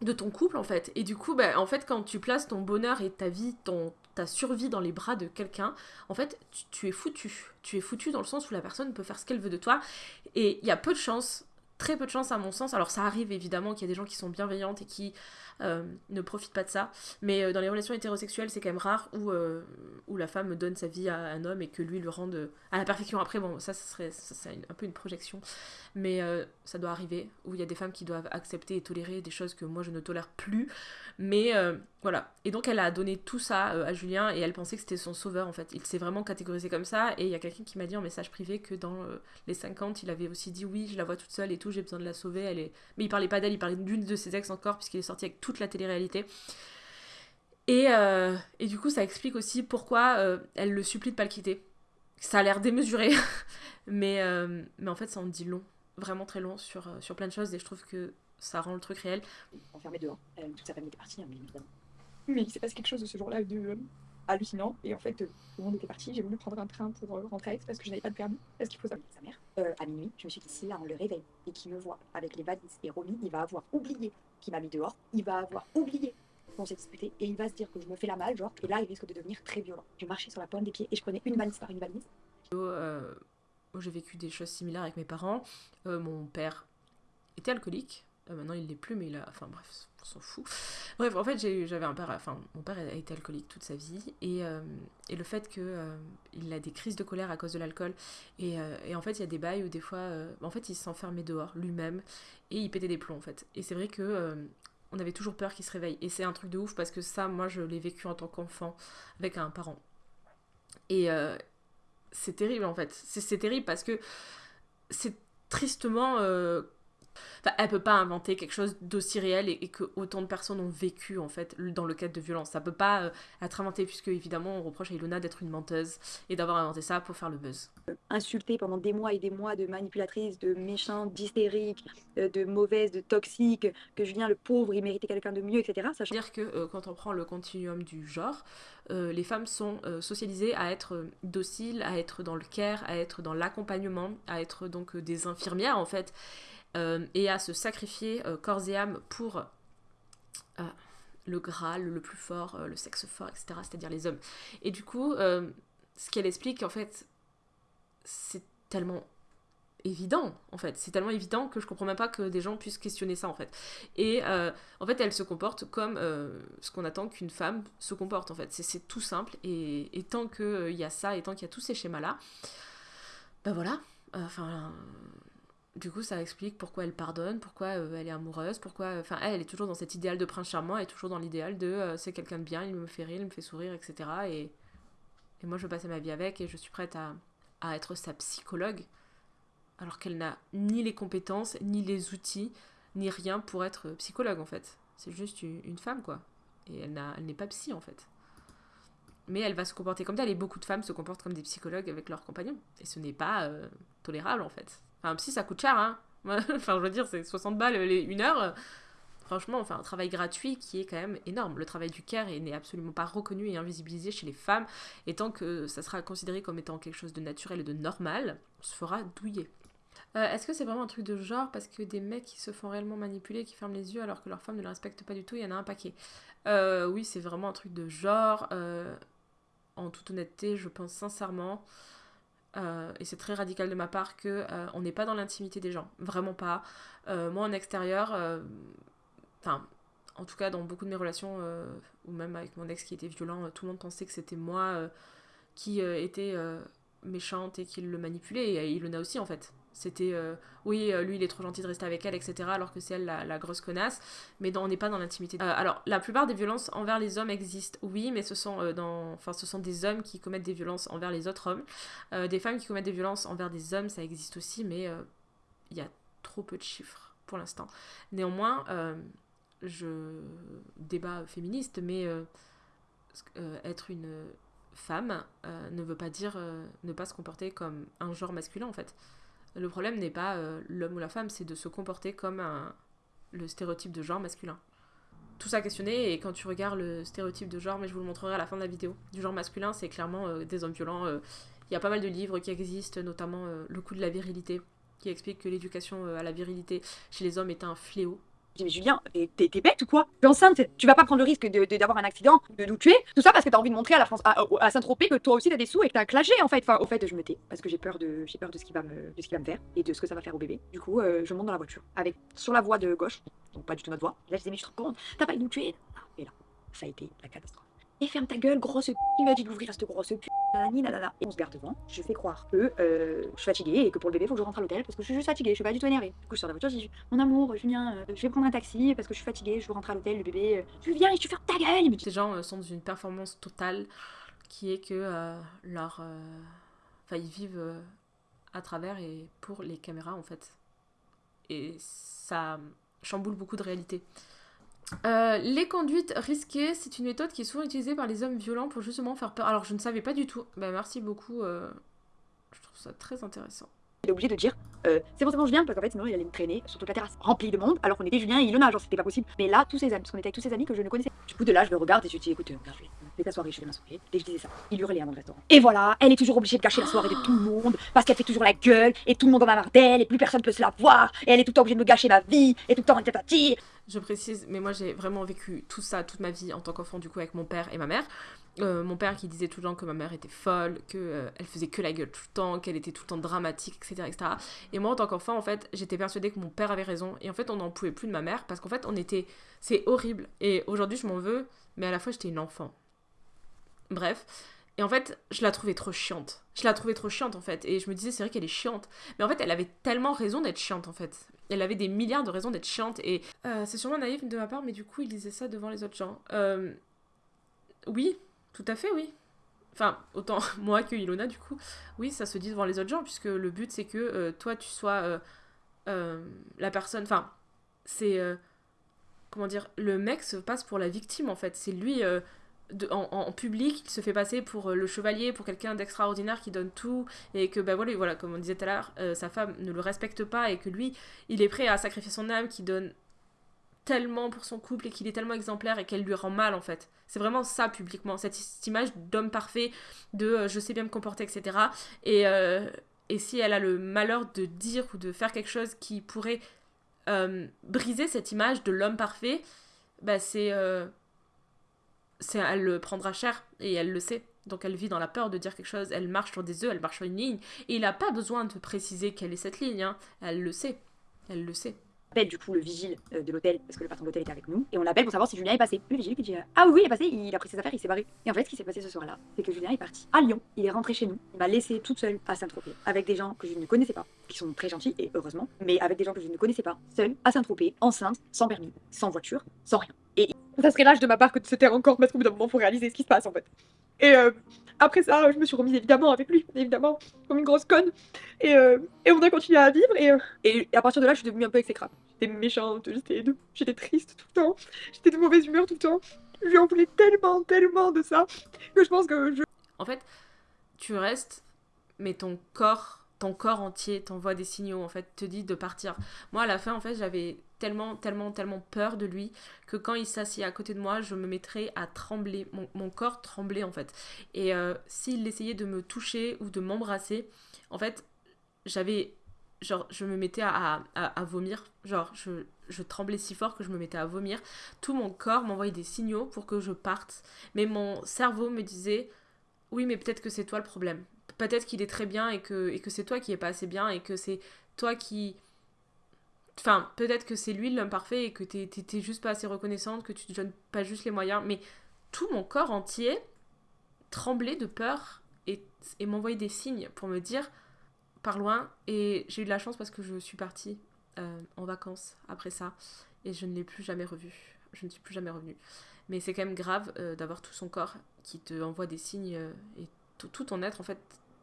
de ton couple en fait. Et du coup, bah, en fait, quand tu places ton bonheur et ta vie, ton, ta survie dans les bras de quelqu'un, en fait, tu, es foutu. Tu es foutu dans le sens où la personne peut faire ce qu'elle veut de toi. Et il y a peu de chance, très peu de chance à mon sens. Alors ça arrive évidemment qu'il y a des gens qui sont bienveillantes et qui ne profite pas de ça. Mais euh, dans les relations hétérosexuelles, c'est quand même rare où, euh, où la femme donne sa vie à un homme et que lui le rende à la perfection. Après, bon, ça, ça serait c'est un peu une projection. Mais ça doit arriver où il y a des femmes qui doivent accepter et tolérer des choses que moi je ne tolère plus. Mais voilà. Et donc elle a donné tout ça à Julien et elle pensait que c'était son sauveur en fait. Il s'est vraiment catégorisé comme ça. Et il y a quelqu'un qui m'a dit en message privé que dans les 50, il avait aussi dit oui, je la vois toute seule et tout, j'ai besoin de la sauver. Elle est... Mais il parlait pas d'elle, il parlait d'une de ses ex encore, puisqu'il est sorti avec toute la télé-réalité. Et, euh, et, du coup, ça explique aussi pourquoi euh, elle le supplie de pas le quitter. Ça a l'air démesuré, mais, euh, mais en fait, ça en dit long, vraiment très long sur, sur plein de choses, et je trouve que ça rend le truc réel. Enfermé dehors, toute sa famille était partie, hein, mais évidemment. Mais il s'est passé quelque chose de ce jour-là de hallucinant, et en fait, tout le monde était parti. J'ai voulu prendre un train pour rentrer à Aix parce que je n'avais pas de permis, parce qu'il faut savoir sa mère. à minuit, je me suis dit, si là on le réveille et qu'il me voit avec les valises et Romy, il va avoir oublié m'a mis dehors, il va avoir oublié qu'on s'est disputé et il va se dire que je me fais la malle, genre, et là il risque de devenir très violent. Je marchais sur la pointe des pieds et je prenais une valise par une valise. Euh, j'ai vécu des choses similaires avec mes parents. Euh, mon père était alcoolique. Euh, maintenant il l'est plus, mais il a. Enfin bref, on s'en fout. Bref, en fait j'avais un père. Enfin, mon père a été alcoolique toute sa vie et, et le fait qu'il a des crises de colère à cause de l'alcool et, et, en fait il y a des bails où des fois, en fait il s'enfermait dehors lui-même et il pétait des plombs en fait. Et c'est vrai que euh, on avait toujours peur qu'il se réveille. Et c'est un truc de ouf parce que ça, moi, je l'ai vécu en tant qu'enfant avec un parent. Et euh, c'est terrible en fait. C'est terrible parce que c'est tristement euh, Enfin, elle peut pas inventer quelque chose d'aussi réel et, que autant de personnes ont vécu en fait dans le cadre de violence. Ça peut pas euh, être inventé puisque évidemment on reproche à Ilona d'être une menteuse et d'avoir inventé ça pour faire le buzz. Insultée pendant des mois et des mois de manipulatrice, de méchante, d'hystérique, euh, de mauvaise, de toxique, que Julien le pauvre il méritait quelqu'un de mieux, etc. Ça veut dire que euh, quand on prend le continuum du genre, les femmes sont socialisées à être dociles, à être dans le care, à être dans l'accompagnement, à être donc des infirmières en fait. Euh, et à se sacrifier euh, corps et âme pour euh, le Graal, le plus fort, le sexe fort, etc., c'est-à-dire les hommes. Et du coup, ce qu'elle explique, en fait, c'est tellement évident en fait. C'est tellement évident que je comprends même pas que des gens puissent questionner ça en fait. Et en fait, elle se comporte comme ce qu'on attend qu'une femme se comporte en fait. C'est tout simple. Et, tant qu'il y a ça et tant qu'il y a tous ces schémas là, ben voilà. Enfin. Du coup, ça explique pourquoi elle pardonne, pourquoi elle est amoureuse, pourquoi. Enfin, elle, elle est toujours dans cet idéal de prince charmant, elle est toujours dans l'idéal de c'est quelqu'un de bien, il me fait rire, il me fait sourire, etc. Et, et moi, je veux passer ma vie avec et je suis prête à, à être sa psychologue alors qu'elle n'a ni les compétences, ni les outils, ni rien pour être psychologue en fait. C'est juste une femme quoi. Et elle n'est pas psy en fait. Mais elle va se comporter comme telle et beaucoup de femmes se comportent comme des psychologues avec leurs compagnons. Et ce n'est pas euh, tolérable en fait. Enfin, un psy ça coûte cher hein. enfin je veux dire c'est 60 balles les une heure. Franchement, enfin, un travail gratuit qui est quand même énorme. Le travail du care n'est absolument pas reconnu et invisibilisé chez les femmes. Et tant que ça sera considéré comme étant quelque chose de naturel et de normal, on se fera douiller. Euh, est-ce que c'est vraiment un truc de genre parce que des mecs qui se font réellement manipuler, qui ferment les yeux alors que leur femme ne le respecte pas du tout, il y en a un paquet. Euh, oui, c'est vraiment un truc de genre. Euh, en toute honnêteté, je pense sincèrement, et c'est très radical de ma part, que on n'est pas dans l'intimité des gens. Vraiment pas. moi, en extérieur, enfin, en tout cas, dans beaucoup de mes relations, ou même avec mon ex qui était violent, tout le monde pensait que c'était moi qui était méchante et qui le manipulait, et il en a aussi en fait. C'était euh, oui, euh, lui il est trop gentil de rester avec elle, etc. Alors que c'est elle la, grosse connasse. Mais on n'est pas dans l'intimité. Euh, alors, la plupart des violences envers les hommes existent, oui, mais ce sont, dans, ce sont des hommes qui commettent des violences envers les autres hommes. des femmes qui commettent des violences envers des hommes, ça existe aussi, mais il y a trop peu de chiffres pour l'instant. Néanmoins, je débat féministe, mais être une femme ne veut pas dire ne pas se comporter comme un genre masculin en fait. Le problème n'est pas euh, l'homme ou la femme, c'est de se comporter comme le stéréotype de genre masculin. Tout ça questionné, et quand tu regardes le stéréotype de genre, mais je vous le montrerai à la fin de la vidéo, du genre masculin, c'est clairement euh, des hommes violents. Euh. Il y a pas mal de livres qui existent, notamment Le coup de la virilité, qui explique que l'éducation à la virilité chez les hommes est un fléau je dis, mais Julien, t'es bête ou quoi? Tu es enceinte, tu vas pas prendre le risque d'avoir un accident, de nous tuer, tout ça parce que t'as envie de montrer à la France, à, Saint-Tropez que toi aussi t'as des sous et que t'as clashé en fait. Enfin, au fait, je me tais parce que j'ai peur de, peur de ce qui va me, de ce qui va me faire et de ce que ça va faire au bébé. Du coup, euh, je monte dans la voiture avec sur la voie de gauche, donc pas du tout notre voie. Là, je dis, mais je te rends compte, t'as pas de nous tuer. Et là, ça a été la catastrophe et ferme ta gueule, grosse p. Il m'a dit d'ouvrir cette grosse p. Et on se garde devant. Je fais croire que euh, je suis fatiguée et que pour le bébé, il faut que je rentre à l'hôtel parce que je suis juste fatiguée, je suis pas du tout énervée. Du coup, je la voiture, je dis Mon amour, Julien, euh, je vais prendre un taxi parce que je suis fatiguée, je veux rentrer à l'hôtel, le bébé. Euh, Julien, et tu fermes ta gueule Ces gens sont dans une performance totale qui est que leur. Enfin, ils vivent à travers et pour les caméras en fait. Et ça chamboule beaucoup de réalité. Euh, les conduites risquées, c'est une méthode qui est souvent utilisée par les hommes violents pour justement faire peur. Alors je ne savais pas du tout. Bah merci beaucoup. Euh, je trouve ça très intéressant. Il est obligé de dire euh, c'est bon, c'est bon, je viens, parce qu'en fait, sinon il allait me traîner sur toute la terrasse remplie de monde, alors qu'on était Julien et Ilona, genre c'était pas possible. Mais là, tous ses amis, parce qu'on était avec tous ses amis que je ne connaissais. Du coup, de là, je le regarde et je dis écoute, euh, fais ta soirée, je fais ma soirée. Et je disais ça. Il hurlait avant le restaurant. Et voilà, elle est toujours obligée de cacher la soirée de tout le monde, parce qu'elle fait toujours la gueule, et tout le monde en a marre d'elle, et plus personne peut se la voir, et elle est tout le temps obligée de me gâcher ma vie, et tout le temps en Je précise, mais moi j'ai vraiment vécu tout ça toute ma vie en tant qu'enfant, du coup, avec mon père et ma mère. Euh, mon père qui disait tout le temps que ma mère était folle, qu'elle euh, elle faisait que la gueule tout le temps, qu'elle était tout le temps dramatique, etc., etc. Et moi, en tant qu'enfant, en fait, j'étais persuadée que mon père avait raison. Et en fait, on n'en pouvait plus de ma mère parce qu'en fait, on était. C'est horrible. Et aujourd'hui, je m'en veux, mais à la fois, j'étais une enfant. Bref. Et en fait, je la trouvais trop chiante. Je la trouvais trop chiante, en fait. Et je me disais, c'est vrai qu'elle est chiante. Mais en fait, elle avait tellement raison d'être chiante, en fait. Elle avait des milliards de raisons d'être chiante. Et euh, c'est sûrement naïf de ma part, mais du coup, il disait ça devant les autres gens. oui, tout à fait, oui. Enfin, autant moi que Ilona, du coup. Oui, ça se dit devant les autres gens, puisque le but, c'est que euh, toi, tu sois euh, euh, la personne. Enfin, c'est. comment dire Le mec se passe pour la victime, en fait. C'est lui. En, public, il se fait passer pour le chevalier, pour quelqu'un d'extraordinaire qui donne tout, et que, ben voilà, voilà comme on disait tout à l'heure, sa femme ne le respecte pas, et que lui, il est prêt à sacrifier son âme, qui donne tellement pour son couple et qu'il est tellement exemplaire et qu'elle lui rend mal en fait. C'est vraiment ça publiquement, cette, image d'homme parfait, de euh, je sais bien me comporter, etc. Et, euh, et si elle a le malheur de dire ou de faire quelque chose qui pourrait euh, briser cette image de l'homme parfait, bah c'est. Elle le prendra cher et elle le sait. Donc elle vit dans la peur de dire quelque chose, elle marche sur des œufs, elle marche sur une ligne, et il n'a pas besoin de préciser quelle est cette ligne, hein. elle le sait, elle le sait appelle du coup le vigile euh, de l'hôtel, parce que le patron de l'hôtel était avec nous, et on l'appelle pour savoir si Julien est passé. Le vigile qui dit Ah oui, il est passé, il a pris ses affaires, il s'est barré. Et en fait, ce qui s'est passé ce soir-là, c'est que Julien est parti à Lyon, il est rentré chez nous, il m'a laissé toute seule à Saint-Tropez, avec des gens que je ne connaissais pas, qui sont très gentils, et heureusement, mais avec des gens que je ne connaissais pas, seule à Saint-Tropez, enceinte, sans permis, sans voiture, sans rien. Ça serait lâche de ma part que de se taire encore, parce qu'au bout d'un moment, faut réaliser ce qui se passe en fait. Et euh, après ça, je me suis remise évidemment avec lui, évidemment, comme une grosse conne. Et, euh, et on a continué à vivre. Et, euh, et, à partir de là, je suis devenue un peu exécrable. J'étais méchante, j'étais triste tout le temps, j'étais de mauvaise humeur tout le temps. Je lui en voulais tellement, tellement de ça que je pense que je. En fait, tu restes, mais ton corps ton corps entier t'envoie des signaux, en fait, te dit de partir. Moi, à la fin, en fait, j'avais tellement, tellement, tellement peur de lui que quand il s'assied à côté de moi, je me mettrais à trembler. Mon, corps tremblait en fait. Et euh, s'il essayait de me toucher ou de m'embrasser, en fait, j'avais. Genre, je me mettais à, à, vomir. Genre, je, je tremblais si fort que je me mettais à vomir. Tout mon corps m'envoyait des signaux pour que je parte. Mais mon cerveau me disait Oui, mais peut-être que c'est toi le problème. Peut-être qu'il est très bien et que, et que c'est toi qui est pas assez bien et que c'est toi qui Enfin, peut-être que c'est lui l'homme parfait et que t'es juste pas assez reconnaissante, que tu te donnes pas juste les moyens, mais tout mon corps entier tremblait de peur et, m'envoyait des signes pour me dire par loin. Et j'ai eu de la chance parce que je suis partie euh, en vacances après ça et je ne l'ai plus jamais revu. Je ne suis plus jamais revenue. Mais c'est quand même grave euh, d'avoir tout son corps qui te envoie des signes euh, et tout, tout ton être en fait,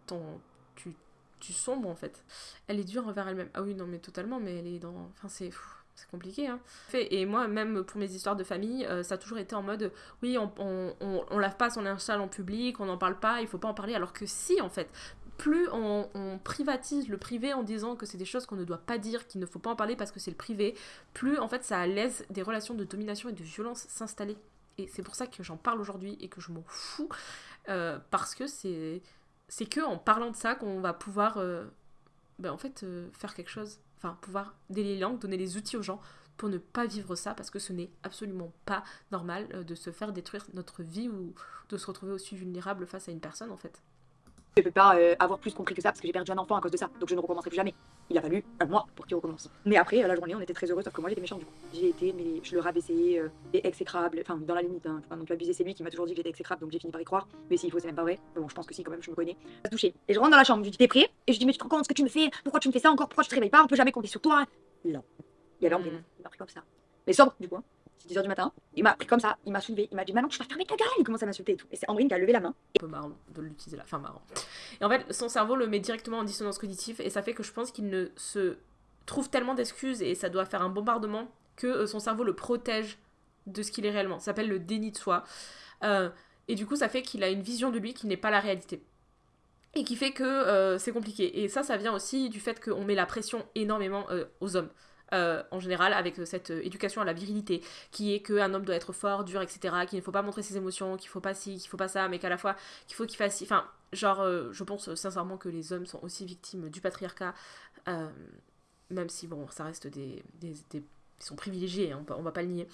ton, tu tu sombres en fait. Elle est dure envers elle-même. Ah oui, non, mais totalement, mais elle est dans. Enfin, c'est. C'est compliqué, hein. Et moi, même pour mes histoires de famille, euh, ça a toujours été en mode oui, on, on, on, lave pas son linge en public, on n'en parle pas, il faut pas en parler. Alors que si, en fait, plus on, on, privatise le privé en disant que c'est des choses qu'on ne doit pas dire, qu'il ne faut pas en parler parce que c'est le privé, plus en fait ça laisse des relations de domination et de violence s'installer. Et c'est pour ça que j'en parle aujourd'hui et que je m'en fous, euh, parce que c'est c'est que en parlant de ça qu'on va pouvoir euh, ben, en fait euh, faire quelque chose enfin pouvoir délier les langues donner les outils aux gens pour ne pas vivre ça parce que ce n'est absolument pas normal euh, de se faire détruire notre vie ou de se retrouver aussi vulnérable face à une personne en fait je ne peux pas avoir plus compris que ça parce que j'ai perdu un enfant à cause de ça. Donc je ne recommencerai plus jamais. Il a fallu un mois pour qu'il recommence. Mais après, la journée, on était très heureux, sauf que moi j'étais méchant du coup. J'ai été, mais je le rabaissais, euh, et exécrable, enfin dans la limite, hein. enfin, donc l'abuser c'est lui qui m'a toujours dit que j'étais exécrable, donc j'ai fini par y croire. Mais s'il faut, c'est même pas vrai. Bon, je pense que si, quand même, je me connais. À se toucher. Et je rentre dans la chambre, je lui dis T'es prêt? Et je dis Mais tu te rends compte ce que tu me fais? Pourquoi tu me fais ça encore? Pourquoi tu te réveilles pas? On peut jamais compter sur toi? Non. Il y avait mm. il m'a pris comme ça. Mais sobre, du coup. Hein. 10h du matin. Il m'a pris comme ça, il m'a soulevé, il m'a dit maintenant tu vas fermer ta gueule. Il commence à m'insulter et tout. Et c'est Andrine qui a levé la main. Un peu marrant de l'utiliser là, enfin marrant. Et en fait, son cerveau le met directement en dissonance cognitive et ça fait que je pense qu'il ne se trouve tellement d'excuses et ça doit faire un bombardement que euh, son cerveau le protège de ce qu'il est réellement. Ça s'appelle le déni de soi. Euh, et du coup, ça fait qu'il a une vision de lui qui n'est pas la réalité et qui fait que euh, c'est compliqué. Et ça, ça vient aussi du fait qu'on met la pression énormément aux hommes. Euh, en général, avec euh, cette euh, éducation à la virilité, qui est qu'un homme doit être fort, dur, etc., qu'il ne faut pas montrer ses émotions, qu'il faut pas ci, qu'il faut pas ça, mais qu'à la fois, qu'il faut qu'il fasse ci. Enfin, genre, je pense sincèrement que les hommes sont aussi victimes du patriarcat, même si, bon, ça reste des. des, ils sont privilégiés, hein, on, va, va pas le nier.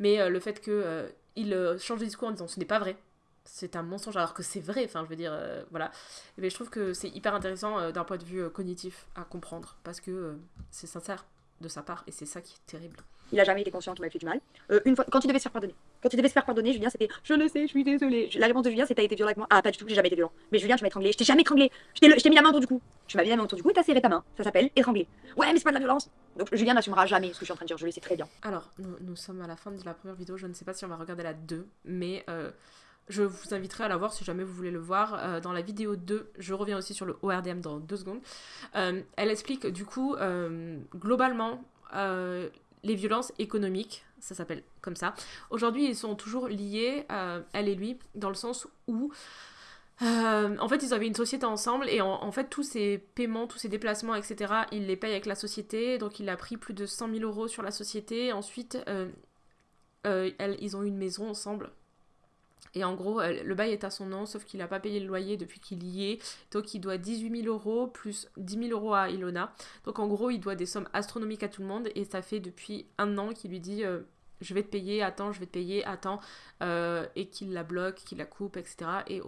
Mais le fait qu'ils changent de discours en disant ce n'est pas vrai, c'est un mensonge alors que c'est vrai enfin je veux dire voilà mais je trouve que c'est hyper intéressant d'un point de vue cognitif à comprendre parce que c'est sincère de sa part, et c'est ça qui est terrible. Il a jamais été conscient qu'il m'avait fait du mal. Euh, une fois, quand il devait se faire pardonner, quand il devait se faire pardonner, Julien, c'était Je le sais, je suis désolée. La réponse de Julien, c'était T'as été violent avec moi Ah, pas du tout, j'ai jamais été violent. Mais Julien, tu m'as étranglé. Je t'ai jamais étranglé. Je t'ai mis la main autour du cou. Tu m'as mis la main autour du cou et t'as serré ta main. Ça s'appelle étrangler. Ouais, mais c'est pas de la violence. Donc Julien n'assumera jamais ce que je suis en train de dire. Je le sais très bien. Alors, nous, sommes à la fin de la première vidéo. Je ne sais pas si on va regarder la 2, mais. Euh, je vous inviterai à la voir si jamais vous voulez le voir. Euh, dans la vidéo 2, je reviens aussi sur le ORDM dans deux secondes. elle explique du coup, globalement, euh, les violences économiques, ça s'appelle comme ça. Aujourd'hui, ils sont toujours liés, euh, elle et lui, dans le sens où euh, en fait, ils avaient une société ensemble et en, fait, tous ces paiements, tous ces déplacements, etc., ils les payent avec la société. Donc, il a pris plus de 100 000 euros sur la société. Ensuite, ils ont eu une maison ensemble et en gros, le bail est à son nom, sauf qu'il n'a pas payé le loyer depuis qu'il y est. Donc il doit 18 000 euros plus 10 000 euros à Ilona. Donc en gros, il doit des sommes astronomiques à tout le monde. Et ça fait depuis un an qu'il lui dit euh, je vais te payer, attends, je vais te payer, attends, euh, et qu'il la bloque, qu'il la coupe, etc. Et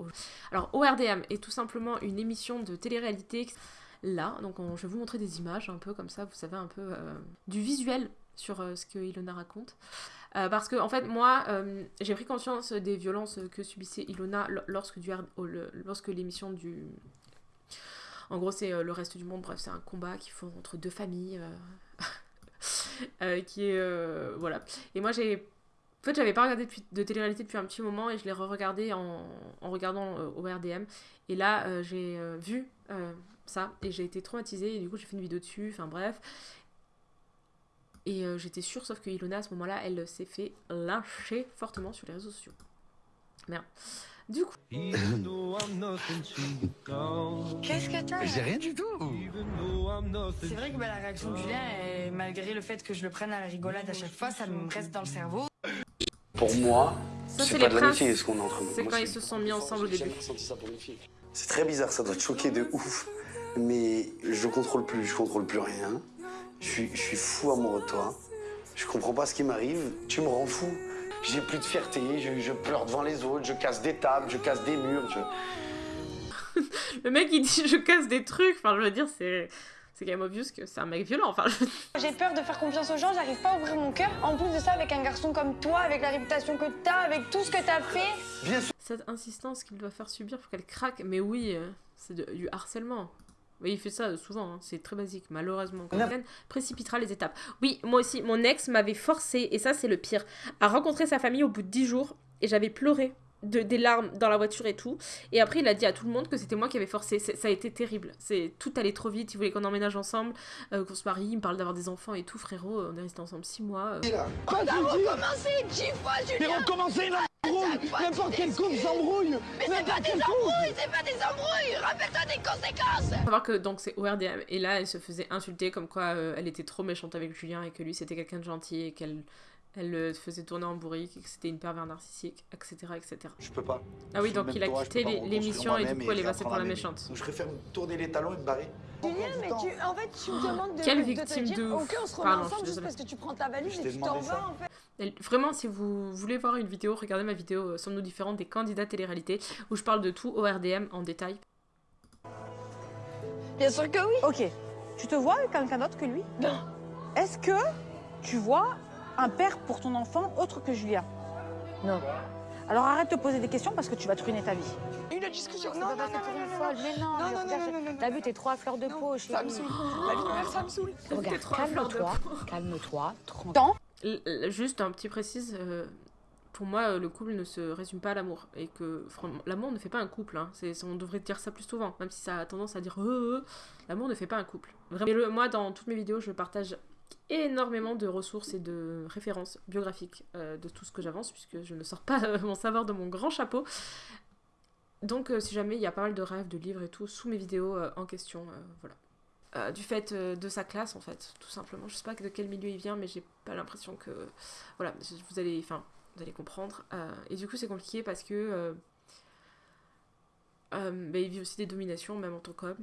Alors, ORDM est tout simplement une émission de télé-réalité. Là, donc je vais vous montrer des images un peu comme ça, vous savez, un peu euh, du visuel sur ce que Ilona raconte. Parce que, en fait, moi, j'ai pris conscience des violences que subissait Ilona lorsque, l'émission du en gros, c'est euh, le reste du monde. Bref, c'est un combat qu'ils font entre deux familles. Euh, euh, qui est. voilà. Et moi, j'ai. En fait, j'avais pas regardé de télé-réalité depuis un petit moment et je l'ai re-regardé en, regardant au RDM. Et là, j'ai vu ça et j'ai été traumatisée et du coup, j'ai fait une vidéo dessus. Enfin, bref. Et j'étais sûre, sauf que Ilona, à ce moment-là, elle s'est fait lyncher fortement sur les réseaux sociaux. Merde. Du coup. Qu'est-ce que t'as J'ai rien du tout. C'est vrai que bah, la réaction de Julien, malgré le fait que je le prenne à la rigolade à chaque fois, ça me reste dans le cerveau. Pour moi, c'est pas de l'amitié ce qu'on est en train de C'est quand ils se sont mis ensemble au début. C'est très bizarre, ça doit te choquer de ouf. Mais je contrôle plus, je contrôle plus rien. Je suis, je suis fou amoureux de toi. Je comprends pas ce qui m'arrive. Tu me rends fou j'ai plus de fierté, je, pleure devant les autres, je casse des tables, je casse des murs. le mec il dit je casse des trucs, enfin je veux dire c'est c'est quand même obvious que c'est un mec violent. Enfin, J'ai peur de faire confiance aux gens, j'arrive pas à ouvrir mon cœur. En plus de ça, avec un garçon comme toi, avec la réputation que t'as, avec tout ce que t'as fait. Bien sûr. Cette insistance qu'il doit faire subir pour qu'elle craque, mais oui, euh, c'est du harcèlement. Oui, il fait ça souvent, hein. c'est très basique, malheureusement. Quelqu'un précipitera les étapes. Oui, moi aussi, mon ex m'avait forcé, et ça c'est le pire, à rencontrer sa famille au bout de 10 jours, et j'avais pleuré de, des larmes dans la voiture et tout. Et après, il a dit à tout le monde que c'était moi qui avais forcé. Ça a été terrible. C'est Tout allait trop vite, il voulait qu'on emménage ensemble, euh, qu'on se marie, il me parle d'avoir des enfants et tout, frérot. On est resté ensemble 6 mois. Euh. On a recommencé, 10 fois, Julien Mais recommencer, N'importe quel couple s'embrouille Mais c'est pas des embrouilles, c'est pas des embrouilles Rappelle-toi des conséquences Faut savoir que donc c'est ORDM, et là elle se faisait insulter comme quoi euh, elle était trop méchante avec Julien et que lui c'était quelqu'un de gentil et qu'elle elle le faisait tourner en bourrique, que c'était une pervers narcissique, etc. etc. Je peux pas. Ah oui, donc il a quitté l'émission et du coup elle est passée pour la méchante. Je préfère tourner les talons et me barrer. Julien, mais tu, en fait, tu me demandes de, Quelle de victime te dire, de ok, on se remet ensemble juste parce que tu prends ta valise et tu t'en vas, en fait. Vraiment, si vous voulez voir une vidéo, regardez ma vidéo euh, Sommes-nous différents des candidats télé-réalité où je parle de tout au RDM en détail. Bien sûr que oui. Ok. Tu te vois avec quelqu'un d'autre que lui? Non. Est-ce que tu vois un père pour ton enfant autre que Julien Non. Alors arrête de poser des questions parce que tu vas te ruiner ta vie. Une discussion. Non, non, non, non, Mais non, non, non, non, T'as vu, t'es trop à fleur de peau, chérie. Ça me saoule. La vie de mère, ça me saoule. Regarde, calme-toi, calme-toi, tranquille. Juste un petit précise, euh, pour moi, euh, le couple ne se résume pas à l'amour. Et que l'amour ne fait pas un couple. Hein. On devrait dire ça plus souvent, même si ça a tendance à dire euh, l'amour ne fait pas un couple. Vraiment. moi, dans toutes mes vidéos, je partage énormément de ressources et de références biographiques de tout ce que j'avance, puisque je ne sors pas mon savoir de mon grand chapeau. Donc, si jamais il y a pas mal de rêves, de livres et tout sous mes vidéos en question, voilà. Euh, du fait euh, de sa classe en fait, tout simplement. Je sais pas de quel milieu il vient, mais j'ai pas l'impression que voilà, vous allez, enfin, vous allez comprendre. Euh, et du coup, c'est compliqué parce que bah, il vit aussi des dominations, même en tant qu'homme,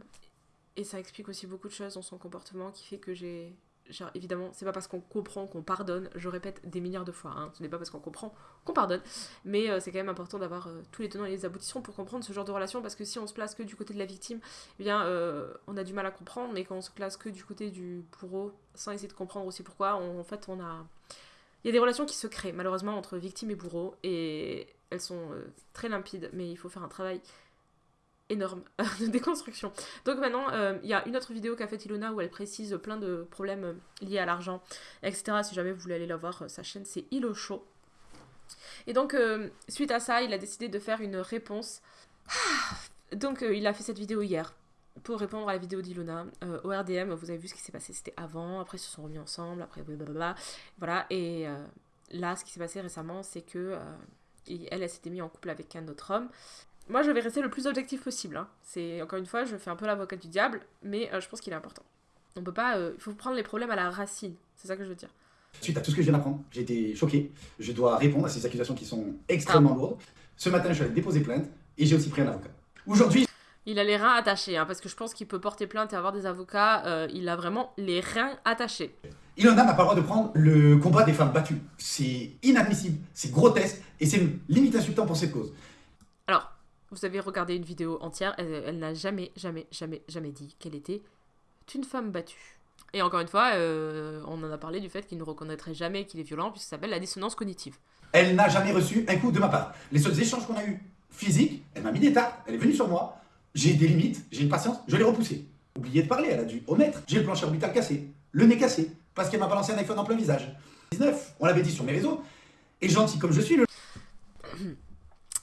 et ça explique aussi beaucoup de choses dans son comportement qui fait que j'ai Genre, évidemment, c'est pas parce qu'on comprend qu'on pardonne, je répète des milliards de fois, hein, ce n'est pas parce qu'on comprend qu'on pardonne, mais euh, c'est quand même important d'avoir euh, tous les tenants et les aboutissants pour comprendre ce genre de relation, parce que si on se place que du côté de la victime, eh bien, euh, on a du mal à comprendre, mais quand on se place que du côté du bourreau, sans essayer de comprendre aussi pourquoi, en fait, on a... Il y a des relations qui se créent, malheureusement, entre victime et bourreau, et elles sont très limpides, mais il faut faire un travail énorme de déconstruction. Donc maintenant, euh, il y a une autre vidéo qu'a fait Ilona où elle précise plein de problèmes euh, liés à l'argent, etc. Si jamais vous voulez aller la voir, euh, sa chaîne c'est Ilo Show. Et donc, suite à ça, il a décidé de faire une réponse. Donc, il a fait cette vidéo hier pour répondre à la vidéo d'Ilona. au RDM, vous avez vu ce qui s'est passé, c'était avant, après ils se sont remis ensemble, après blablabla. Voilà, et là, ce qui s'est passé récemment, c'est que elle, elle s'était mise en couple avec un autre homme. Moi, je vais rester le plus objectif possible. Hein. C'est encore une fois, je fais un peu l'avocat du diable, mais euh, je pense qu'il est important. On peut pas, euh, il faut prendre les problèmes à la racine. C'est ça que je veux dire. Suite à tout ce que je viens d'apprendre, j'ai été choqué. Je dois répondre à ces accusations qui sont extrêmement ah. lourdes. Ce matin, je suis allé déposer plainte et j'ai aussi pris un avocat. Aujourd'hui. Il a les reins attachés, hein, parce que je pense qu'il peut porter plainte et avoir des avocats. euh, il a vraiment les reins attachés. Ilona n'a pas le droit de prendre le combat des femmes battues. C'est inadmissible, c'est grotesque et c'est limite insultant pour cette cause. Vous avez regardé une vidéo entière, elle, elle n'a jamais, jamais, jamais, jamais dit qu'elle était une femme battue. Et encore une fois, euh, on en a parlé du fait qu'il ne reconnaîtrait jamais qu'il est violent, puisque ça s'appelle la dissonance cognitive. Elle n'a jamais reçu un coup de ma part. Les seuls échanges qu'on a eus physiques, elle m'a mis des tartes, elle est venue sur moi, j'ai des limites, j'ai une patience, je l'ai repoussée. Oubliez de parler, elle a dû omettre. J'ai le plancher orbital cassé, le nez cassé, parce qu'elle m'a balancé un iPhone en plein visage. 19, on l'avait dit sur mes réseaux, et gentil comme je suis, le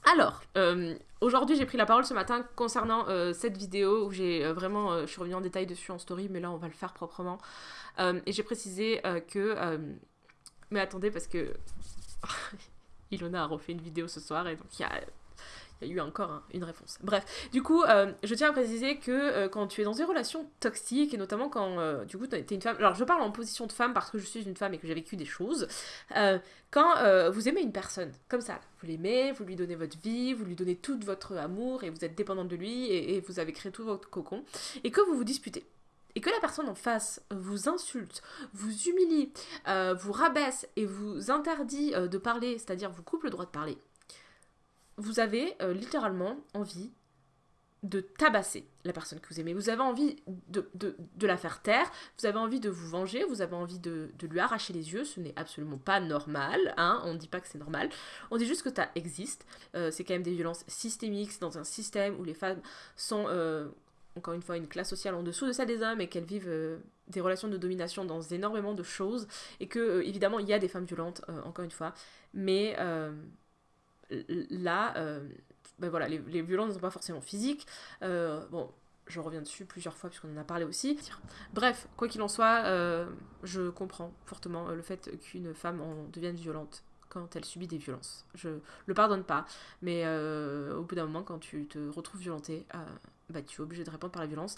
Alors, euh, aujourd'hui j'ai pris la parole ce matin concernant euh, cette vidéo où j'ai euh, vraiment, je suis revenue en détail dessus en story, mais là on va le faire proprement. Et j'ai précisé que... mais attendez parce que Ilona a refait une vidéo ce soir et donc il y a, il y a eu encore un- une réponse. Bref, du coup, euh, je tiens à préciser que euh, quand tu es dans une relation toxique et notamment quand euh, du coup tu es une femme... Alors je parle en position de femme parce que je suis une femme et que j'ai vécu des choses. Quand vous aimez une personne, comme ça, vous l'aimez, vous lui donnez votre vie, vous lui donnez tout votre amour et vous êtes dépendante de lui et, vous avez créé tout votre cocon, et que vous vous disputez, et que la personne en face vous insulte, vous humilie, vous rabaisse et vous interdit de parler, c'est-à-dire vous coupe le droit de parler, vous avez euh, littéralement envie de tabasser la personne que vous aimez. Vous avez envie de, de- la faire taire, vous avez envie de vous venger, vous avez envie de, de lui arracher les yeux. Ce n'est absolument pas normal, hein. on ne dit pas que c'est normal. On dit juste que ça existe. Euh, c'est quand même des violences systémiques, c'est dans un système où les femmes sont, euh, encore une fois, une classe sociale en dessous de celle des hommes et qu'elles vivent des relations de domination dans énormément de choses. Et que, évidemment, il y a des femmes violentes, encore une fois. Mais là, euh, ben les, violences ne sont pas forcément physiques. Euh, bon, je reviens dessus plusieurs fois puisqu'on en a parlé aussi. Bref, quoi qu'il en soit, euh, je comprends fortement le fait qu'une femme en devienne violente quand elle subit des violences. Je le pardonne pas, mais au bout d'un moment, quand tu te retrouves violenté, euh, bah, tu es obligé de répondre par la violence.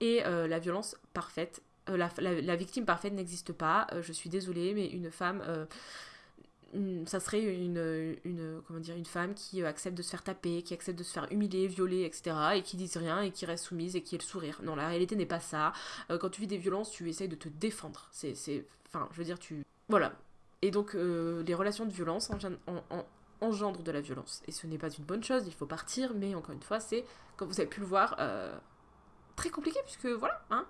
Et la violence parfaite, la, victime parfaite n'existe pas. Je suis désolée, mais une femme... ça serait une, une, comment dire, une femme qui accepte de se faire taper, qui accepte de se faire humilier, violer, etc. et qui dise rien et qui reste soumise et qui ait le sourire. Non, la réalité n'est pas ça. Euh, quand tu vis des violences, tu essayes de te défendre. C'est, c'est, enfin, je veux dire, tu, voilà. Et donc, euh, les relations de violence engendrent de la violence. Et ce n'est pas une bonne chose. Il faut partir, mais encore une fois, c'est, comme vous avez pu le voir, euh, très compliqué puisque voilà, hein.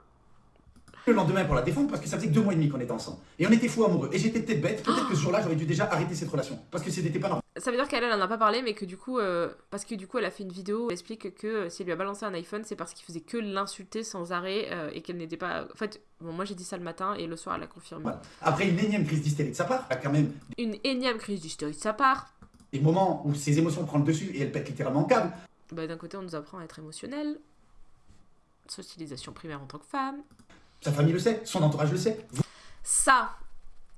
Le lendemain pour la défendre parce que ça faisait que deux mois et demi qu'on était ensemble. Et on était fous amoureux. Et j'étais peut-être bête, peut-être que ce jour-là j'aurais dû déjà arrêter cette relation. Parce que c'était pas normal. Ça veut dire qu'elle, elle en a pas parlé, mais que du coup, euh, parce que du coup, elle a fait une vidéo où elle explique que euh, si elle lui a balancé un iPhone, c'est parce qu'il faisait que l'insulter sans arrêt euh, et qu'elle n'était pas. En fait, bon, moi j'ai dit ça le matin et le soir elle a confirmé. Voilà. Après une énième crise d'hystérie de sa part, quand même Une énième crise d'hystérie de sa part. des moments où ses émotions prennent le dessus et elle pète littéralement en câble. Bah, d'un côté, on nous apprend à être émotionnel, socialisation primaire en tant que femme. Sa famille le sait, son entourage le sait. Ça,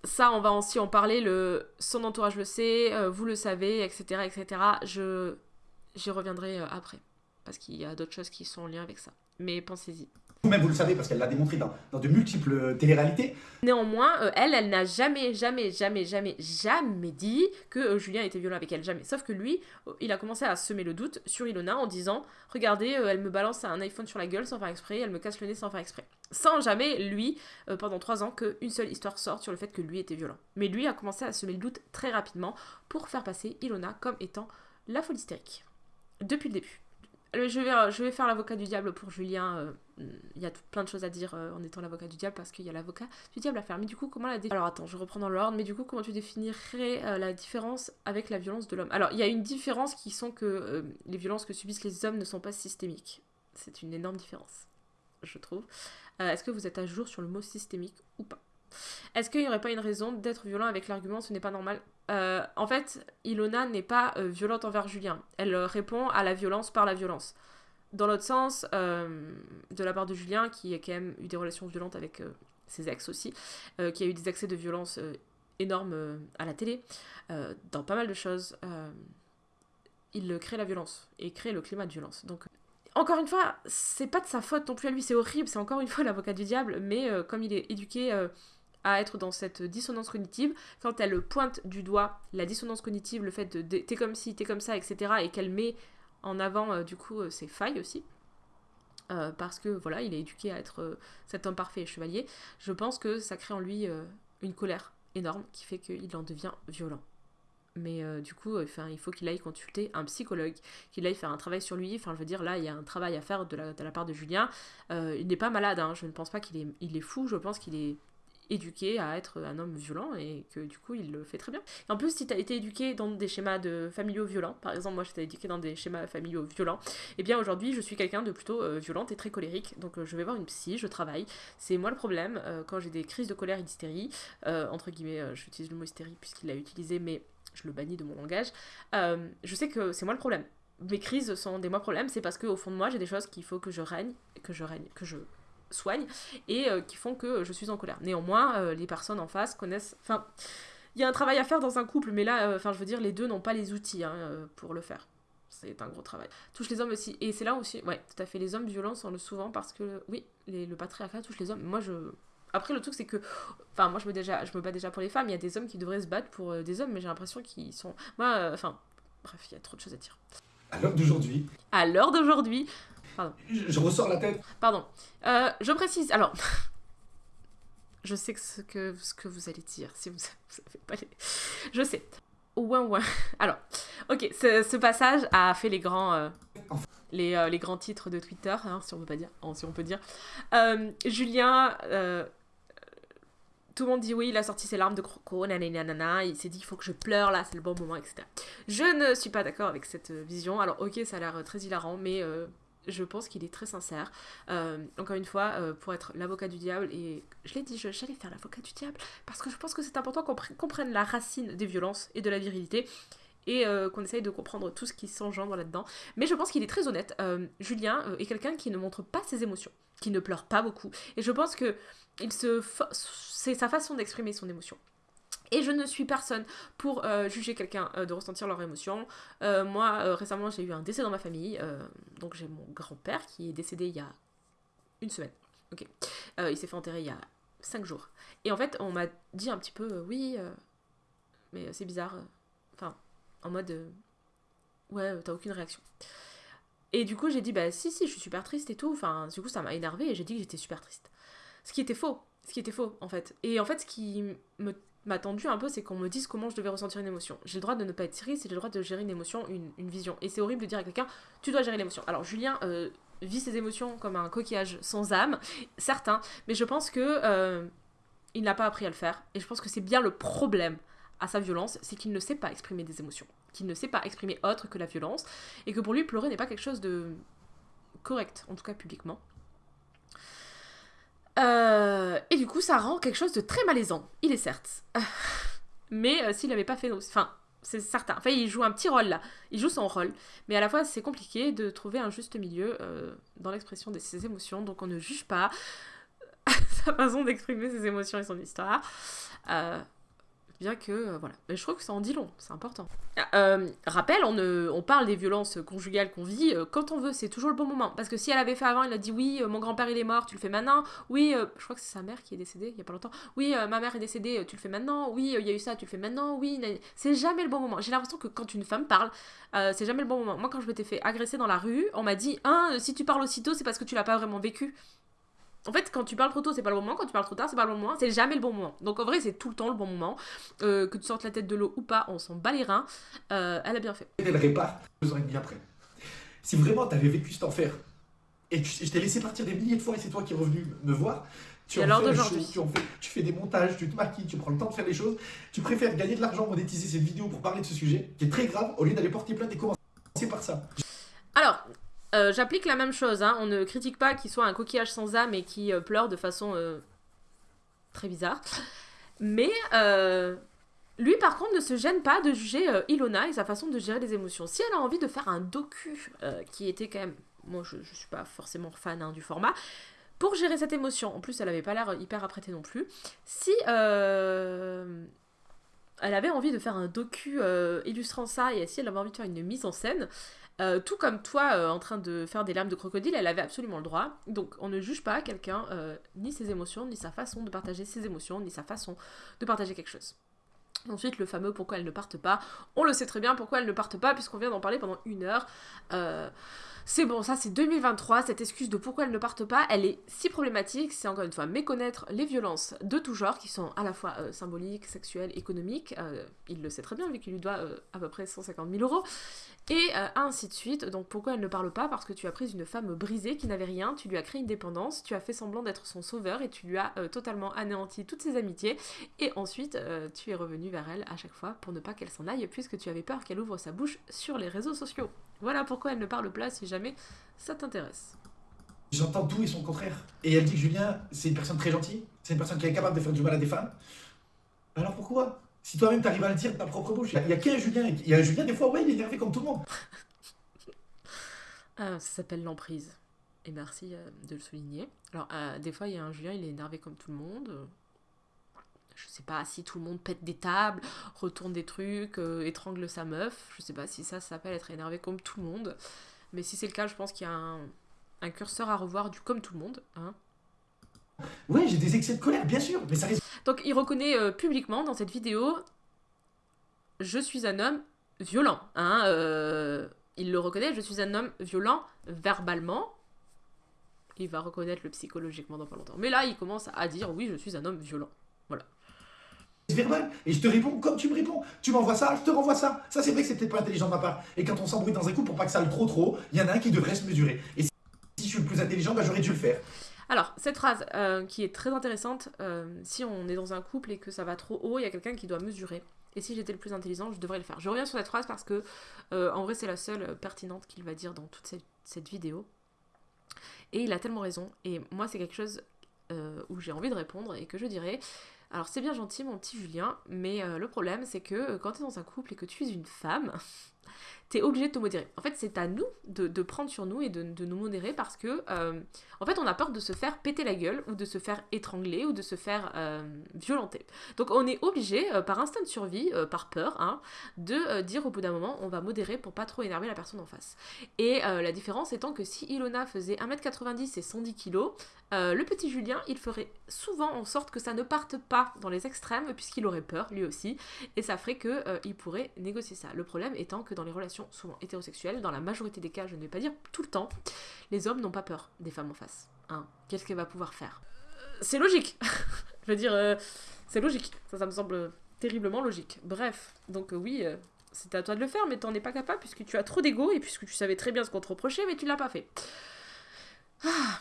ça, on va aussi en parler. Le, son entourage le sait, euh, vous le savez, etc., etc. Je, j'y reviendrai euh, après parce qu'il y a d'autres choses qui sont en lien avec ça. Mais pensez-y. Vous-même vous le savez parce qu'elle l'a démontré dans, de multiples euh, téléréalités. Néanmoins, euh, elle, elle n'a jamais, jamais, jamais, jamais, jamais dit que euh, Julien était violent avec elle, jamais. Sauf que lui, il a commencé à semer le doute sur Ilona en disant Regardez, elle me balance un iPhone sur la gueule sans faire exprès, elle me casse le nez sans faire exprès. Sans jamais, lui, pendant trois ans, qu'une seule histoire sorte sur le fait que lui était violent. Mais lui a commencé à semer le doute très rapidement pour faire passer Ilona comme étant la folle hystérique. Depuis le début. Je vais, je vais faire l'avocat du diable pour Julien. Il y a tout- plein de choses à dire euh, en étant l'avocat du diable parce qu'il y a l'avocat du diable à faire. Mais du coup, comment la dé- Alors attends, je reprends dans l'ordre. Mais du coup, comment tu définirais euh, la différence avec la violence de l'homme? Alors, il y a une différence qui sont que euh, les violences que subissent les hommes ne sont pas systémiques. C'est une énorme différence, je trouve. Est-ce que vous êtes à jour sur le mot systémique ou pas? Est-ce qu'il n'y aurait pas une raison d'être violent avec l'argument ce n'est pas normal? En fait, Ilona n'est pas violente envers Julien. Elle répond à la violence par la violence. Dans l'autre sens, euh, de la part de Julien, qui a quand même eu des relations violentes avec euh, ses ex aussi, euh, qui a eu des accès de violence énormes à la télé, dans pas mal de choses, il crée la violence et crée le climat de violence. Donc, encore une fois, c'est pas de sa faute non plus à lui, c'est horrible, c'est encore une fois l'avocat du diable, mais comme il est éduqué à être dans cette dissonance cognitive, quand elle pointe du doigt la dissonance cognitive, le fait de- t'es comme ci, t'es comme ça, etc., et qu'elle met en avant euh, du coup euh, ses failles aussi, euh, parce que voilà, il est éduqué à être cet homme parfait et chevalier, je pense que ça crée en lui une colère énorme qui fait qu'il en devient violent. Mais du coup, il faut qu'il aille consulter un psychologue, qu'il aille faire un travail sur lui. Enfin, je veux dire, là, il y a un travail à faire de la, part de Julien. Il n'est pas malade, hein. je ne pense pas qu'il est, il est fou, je pense qu'il est éduqué à être un homme violent et que du coup il le fait très bien. Et en plus si tu as été éduqué dans des schémas de familiaux violents, par exemple moi j'étais éduqué dans des schémas familiaux violents, et bien aujourd'hui je suis quelqu'un de plutôt euh, violente et très colérique, donc euh, je vais voir une psy, je travaille, c'est moi le problème euh, quand j'ai des crises de colère et d'hystérie, euh, entre guillemets j'utilise le mot hystérie puisqu'il l'a utilisé mais je le bannis de mon langage, je sais que c'est moi le problème. Mes crises sont des moi problèmes, c'est parce qu'au fond de moi j'ai des choses qu'il faut que je règne, que je règne, que je soigne et euh, qui font que je suis en colère. Néanmoins, euh, les personnes en face connaissent. Enfin, il y a un travail à faire dans un couple, mais là, euh, enfin, je veux dire, les deux n'ont pas les outils hein, euh, pour le faire. C'est un gros travail. Touche les hommes aussi. Et c'est là aussi, ouais, tout à fait. Les hommes violents sont le souvent parce que, oui, les- le patriarcat touche les hommes. Moi, je. Après, le truc, c'est que. Enfin, moi, je me, déjà, je me bats déjà pour les femmes. Il y a des hommes qui devraient se battre pour euh, des hommes, mais j'ai l'impression qu'ils sont. Moi, euh, enfin. bref, il y a trop de choses à dire. À l'heure d'aujourd'hui, À l'heure d'aujourd'hui, je, je ressors la tête. Pardon. Euh, je précise. Alors, je sais que ce que, ce que vous allez dire. Si vous, pas les... Je sais. Ouin ouin. Alors, ok, ce, ce passage a fait les grands, euh, les, euh, les grands titres de Twitter, hein, si on peut pas dire, hein, si on peut dire. Julien, tout le monde dit oui, il a sorti ses larmes de croco, nanana, il s'est dit il faut que je pleure là, c'est le bon moment, etc. Je ne suis pas d'accord avec cette vision. Alors, ok, ça a l'air très hilarant, mais je pense qu'il est très sincère. Euh, encore une fois, euh, pour être l'avocat du diable, et je l'ai dit, j'allais faire l'avocat du diable, parce que je pense que c'est important qu'on pr- comprenne la racine des violences et de la virilité, et euh, qu'on essaye de comprendre tout ce qui s'engendre là-dedans. Mais je pense qu'il est très honnête. Julien est quelqu'un qui ne montre pas ses émotions, qui ne pleure pas beaucoup, et je pense que c'est sa façon d'exprimer son émotion. Et je ne suis personne pour euh, juger quelqu'un euh, de ressentir leurs émotions. Euh, moi, récemment, j'ai eu un décès dans ma famille. donc, j'ai mon grand-père qui est décédé il y a une semaine. Ok. Il s'est fait enterrer il y a cinq jours. Et en fait, on m'a dit un petit peu, oui, mais c'est bizarre. Enfin, en mode, ouais, t'as aucune réaction. Et du coup, j'ai dit, bah si, si, je suis super triste et tout. Enfin, du coup, ça m'a énervé et j'ai dit que j'étais super triste. Ce qui était faux. Ce qui était faux, en fait. Et en fait, ce qui me m'a tendu un peu, c'est qu'on me dise comment je devais ressentir une émotion. J'ai le droit de ne pas être triste, j'ai le droit de gérer une émotion, une, une vision. Et c'est horrible de dire à quelqu'un, tu dois gérer l'émotion. Alors Julien euh, vit ses émotions comme un coquillage sans âme, certain, mais je pense que euh, il n'a pas appris à le faire. Et je pense que c'est bien le problème à sa violence, c'est qu'il ne sait pas exprimer des émotions, qu'il ne sait pas exprimer autre que la violence, et que pour lui, pleurer n'est pas quelque chose de correct, en tout cas publiquement. Euh, et du coup, ça rend quelque chose de très malaisant. Il est certes. Mais euh, s'il n'avait pas fait... Enfin, c'est certain. Enfin, il joue un petit rôle là. Il joue son rôle. Mais à la fois, c'est compliqué de trouver un juste milieu euh, dans l'expression de ses émotions. Donc, on ne juge pas sa façon d'exprimer ses émotions et son histoire. Euh, bien que, euh, voilà. Mais je trouve que ça en dit long. C'est important. Euh, rappel, on, on parle des violences conjugales qu'on vit euh, quand on veut. C'est toujours le bon moment. Parce que si elle avait fait avant, elle a dit oui, mon grand-père il est mort, tu le fais maintenant. Oui, je crois que c'est sa mère qui est décédée il y a pas longtemps. Oui, ma mère est décédée, tu le fais maintenant. Oui, il y a eu ça, tu le fais maintenant. Oui, c'est jamais le bon moment. J'ai l'impression que quand une femme parle, c'est jamais le bon moment. Moi, quand je m'étais fait agresser dans la rue, on m'a dit hein, si tu parles aussitôt, c'est parce que tu l'as pas vraiment vécu. En fait, quand tu parles trop tôt, c'est pas le bon moment. Quand tu parles trop tard, c'est pas le bon moment. C'est jamais le bon moment. Donc en vrai, c'est tout le temps le bon moment. Euh, que tu sortes la tête de l'eau ou pas, on s'en bat les reins. Euh, elle a bien fait. Elle répare deux ans et demi après. Si vraiment t'avais vécu cet enfer et que je t'ai laissé partir des milliers de fois et c'est toi qui es revenu me voir, tu en fais tu, en fais, tu fais des montages, tu te maquilles, tu prends le temps de faire les choses, tu préfères gagner de l'argent, monétiser cette vidéo pour parler de ce sujet qui est très grave au lieu d'aller porter plainte et commencer par ça. Alors, euh, j'applique la même chose. hein. On ne critique pas qu'il soit un coquillage sans âme et qui euh, pleure de façon euh, très bizarre. Mais lui, par contre, ne se gêne pas de juger Ilona et sa façon de gérer les émotions. Si elle a envie de faire un docu qui était quand même. Moi, je, je suis pas forcément fan hein, du format. Pour gérer cette émotion, en plus, elle avait pas l'air hyper apprêtée non plus. Si. elle avait envie de faire un docu illustrant ça et si elle avait envie de faire une mise en scène, euh, tout comme toi euh, en train de faire des larmes de crocodile, elle avait absolument le droit. Donc on ne juge pas quelqu'un, euh, ni ses émotions, ni sa façon de partager ses émotions, ni sa façon de partager quelque chose. Ensuite, le fameux pourquoi elles ne partent pas. On le sait très bien pourquoi elles ne partent pas, puisqu'on vient d'en parler pendant une heure. C'est bon, ça c'est 2023, cette excuse de pourquoi elles ne partent pas, elle est si problématique, c'est encore une fois méconnaître les violences de tout genre, qui sont à la fois euh, symboliques, sexuelles, économiques, euh, il le sait très bien vu qu'il lui doit euh, à peu près 150 000 euros, et ainsi de suite. Donc pourquoi elle ne parle pas? Parce que tu as pris une femme brisée qui n'avait rien, tu lui as créé une dépendance, tu as fait semblant d'être son sauveur, et tu lui as totalement anéanti toutes ses amitiés, et ensuite tu es revenu vers elle à chaque fois pour ne pas qu'elle s'en aille, puisque tu avais peur qu'elle ouvre sa bouche sur les réseaux sociaux. Voilà pourquoi elle ne parle pas si jamais ça t'intéresse. J'entends tout et son contraire. Et elle dit que Julien, c'est une personne très gentille, c'est une personne qui est capable de faire du mal à des femmes. Alors pourquoi? Si toi-même t'arrives à le dire de ta propre bouche, il n'y a, qu'un Julien. Il y a un Julien, des fois, ouais, il est énervé comme tout le monde. ah, ça s'appelle l'emprise. Et merci euh, de le souligner. Alors, euh, des fois, il y a un Julien, il est énervé comme tout le monde. Je sais pas si tout le monde pète des tables, retourne des trucs, euh, étrangle sa meuf. Je sais pas si ça, ça s'appelle être énervé comme tout le monde. Mais si c'est le cas, je pense qu'il y a un, curseur à revoir du comme tout le monde. Hein. Oui, j'ai des excès de colère, bien sûr, mais ça Donc il reconnaît euh, publiquement dans cette vidéo Je suis un homme violent. Hein, euh, il le reconnaît, je suis un homme violent verbalement. Il va reconnaître le psychologiquement dans pas longtemps. Mais là, il commence à dire Oui, je suis un homme violent. Verbal et je te réponds comme tu me réponds. Tu m'envoies ça, je te renvoie ça. Ça, c'est vrai que c'est peut-être pas intelligent de ma part. Et quand on s'embrouille dans un coup pour pas que ça aille trop trop, il y en a un qui devrait se mesurer. Et si je suis le plus intelligent, bah, j'aurais dû le faire. Alors, cette phrase euh, qui est très intéressante, euh, si on est dans un couple et que ça va trop haut, il y a quelqu'un qui doit mesurer. Et si j'étais le plus intelligent, je devrais le faire. Je reviens sur cette phrase parce que, euh, en vrai, c'est la seule pertinente qu'il va dire dans toute cette, cette, vidéo. Et il a tellement raison. Et moi, c'est quelque chose où j'ai envie de répondre et que je dirais alors c'est bien gentil mon petit Julien, mais euh, le problème c'est que euh, quand tu es dans un couple et que tu es une femme, t'es obligé de te modérer. En fait, c'est à nous de, prendre sur nous et de, nous modérer parce que, euh, en fait, on a peur de se faire péter la gueule ou de se faire étrangler ou de se faire euh, violenter. Donc, on est obligé, euh, par instinct de survie, par peur, hein, de dire au bout d'un moment, on va modérer pour pas trop énerver la personne en face. Et la différence étant que si Ilona faisait 1m90 et 110 kg, le petit Julien, il ferait souvent en sorte que ça ne parte pas dans les extrêmes, puisqu'il aurait peur, lui aussi, et ça ferait qu'il pourrait négocier ça. Le problème étant que dans les relations souvent hétérosexuelles, dans la majorité des cas, je ne vais pas dire tout le temps, les hommes n'ont pas peur des femmes en face. Hein. Qu'est-ce qu'elle va pouvoir faire? Euh, C'est logique Je veux dire, euh, c'est logique. Ça, ça me semble terriblement logique. Bref, donc euh, oui, c'était à toi de le faire, mais t'en es pas capable puisque tu as trop d'ego et puisque tu savais très bien ce qu'on te reprochait, mais tu l'as pas fait. Ah.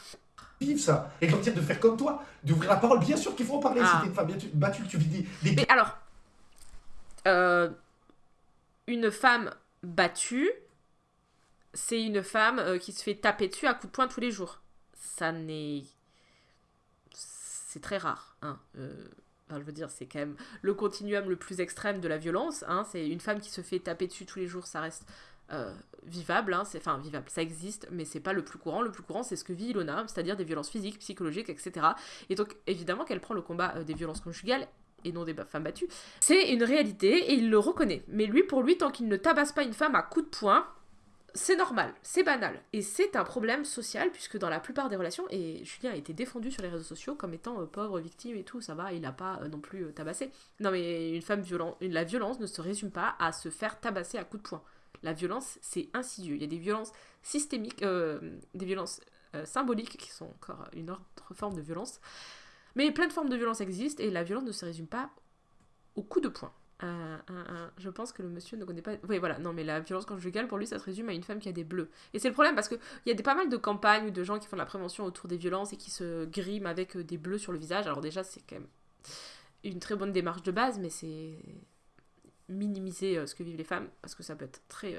Vive ça Et quand de faire comme toi, d'ouvrir la parole, bien sûr qu'il faut en parler. Ah. Si une femme battue, tu vis des, des... Mais alors, une femme battue, c'est une femme euh, qui se fait taper dessus à coups de poing tous les jours. Ça n'est. C'est très rare. Hein. Euh, je veux dire, c'est quand même le continuum le plus extrême de la violence. Hein. C'est une femme qui se fait taper dessus tous les jours, ça reste euh, vivable. Hein. Enfin, vivable, ça existe, mais c'est pas le plus courant. Le plus courant, c'est ce que vit Ilona, c'est-à-dire des violences physiques, psychologiques, etc. Et donc, évidemment, qu'elle prend le combat des violences conjugales et non des femmes battues, c'est une réalité et il le reconnaît. Mais lui, pour lui, tant qu'il ne tabasse pas une femme à coups de poing, c'est normal, c'est banal. Et c'est un problème social, puisque dans la plupart des relations, et Julien a été défendu sur les réseaux sociaux comme étant euh, pauvre victime et tout, ça va, il n'a pas euh, non plus euh, tabassé. Non mais une femme violente, la violence ne se résume pas à se faire tabasser à coups de poing. La violence, c'est insidieux. Il y a des violences systémiques, des violences symboliques qui sont encore une autre forme de violence. Mais plein de formes de violence existent et la violence ne se résume pas au coup de poing. Euh, je pense que le monsieur ne connaît pas. Oui, voilà, non, mais la violence conjugale, pour lui, ça se résume à une femme qui a des bleus. Et c'est le problème parce qu'il y a pas mal de campagnes ou de gens qui font de la prévention autour des violences et qui se griment avec euh, des bleus sur le visage. Alors, déjà, c'est quand même une très bonne démarche de base, mais c'est minimiser euh, ce que vivent les femmes parce que ça peut être très.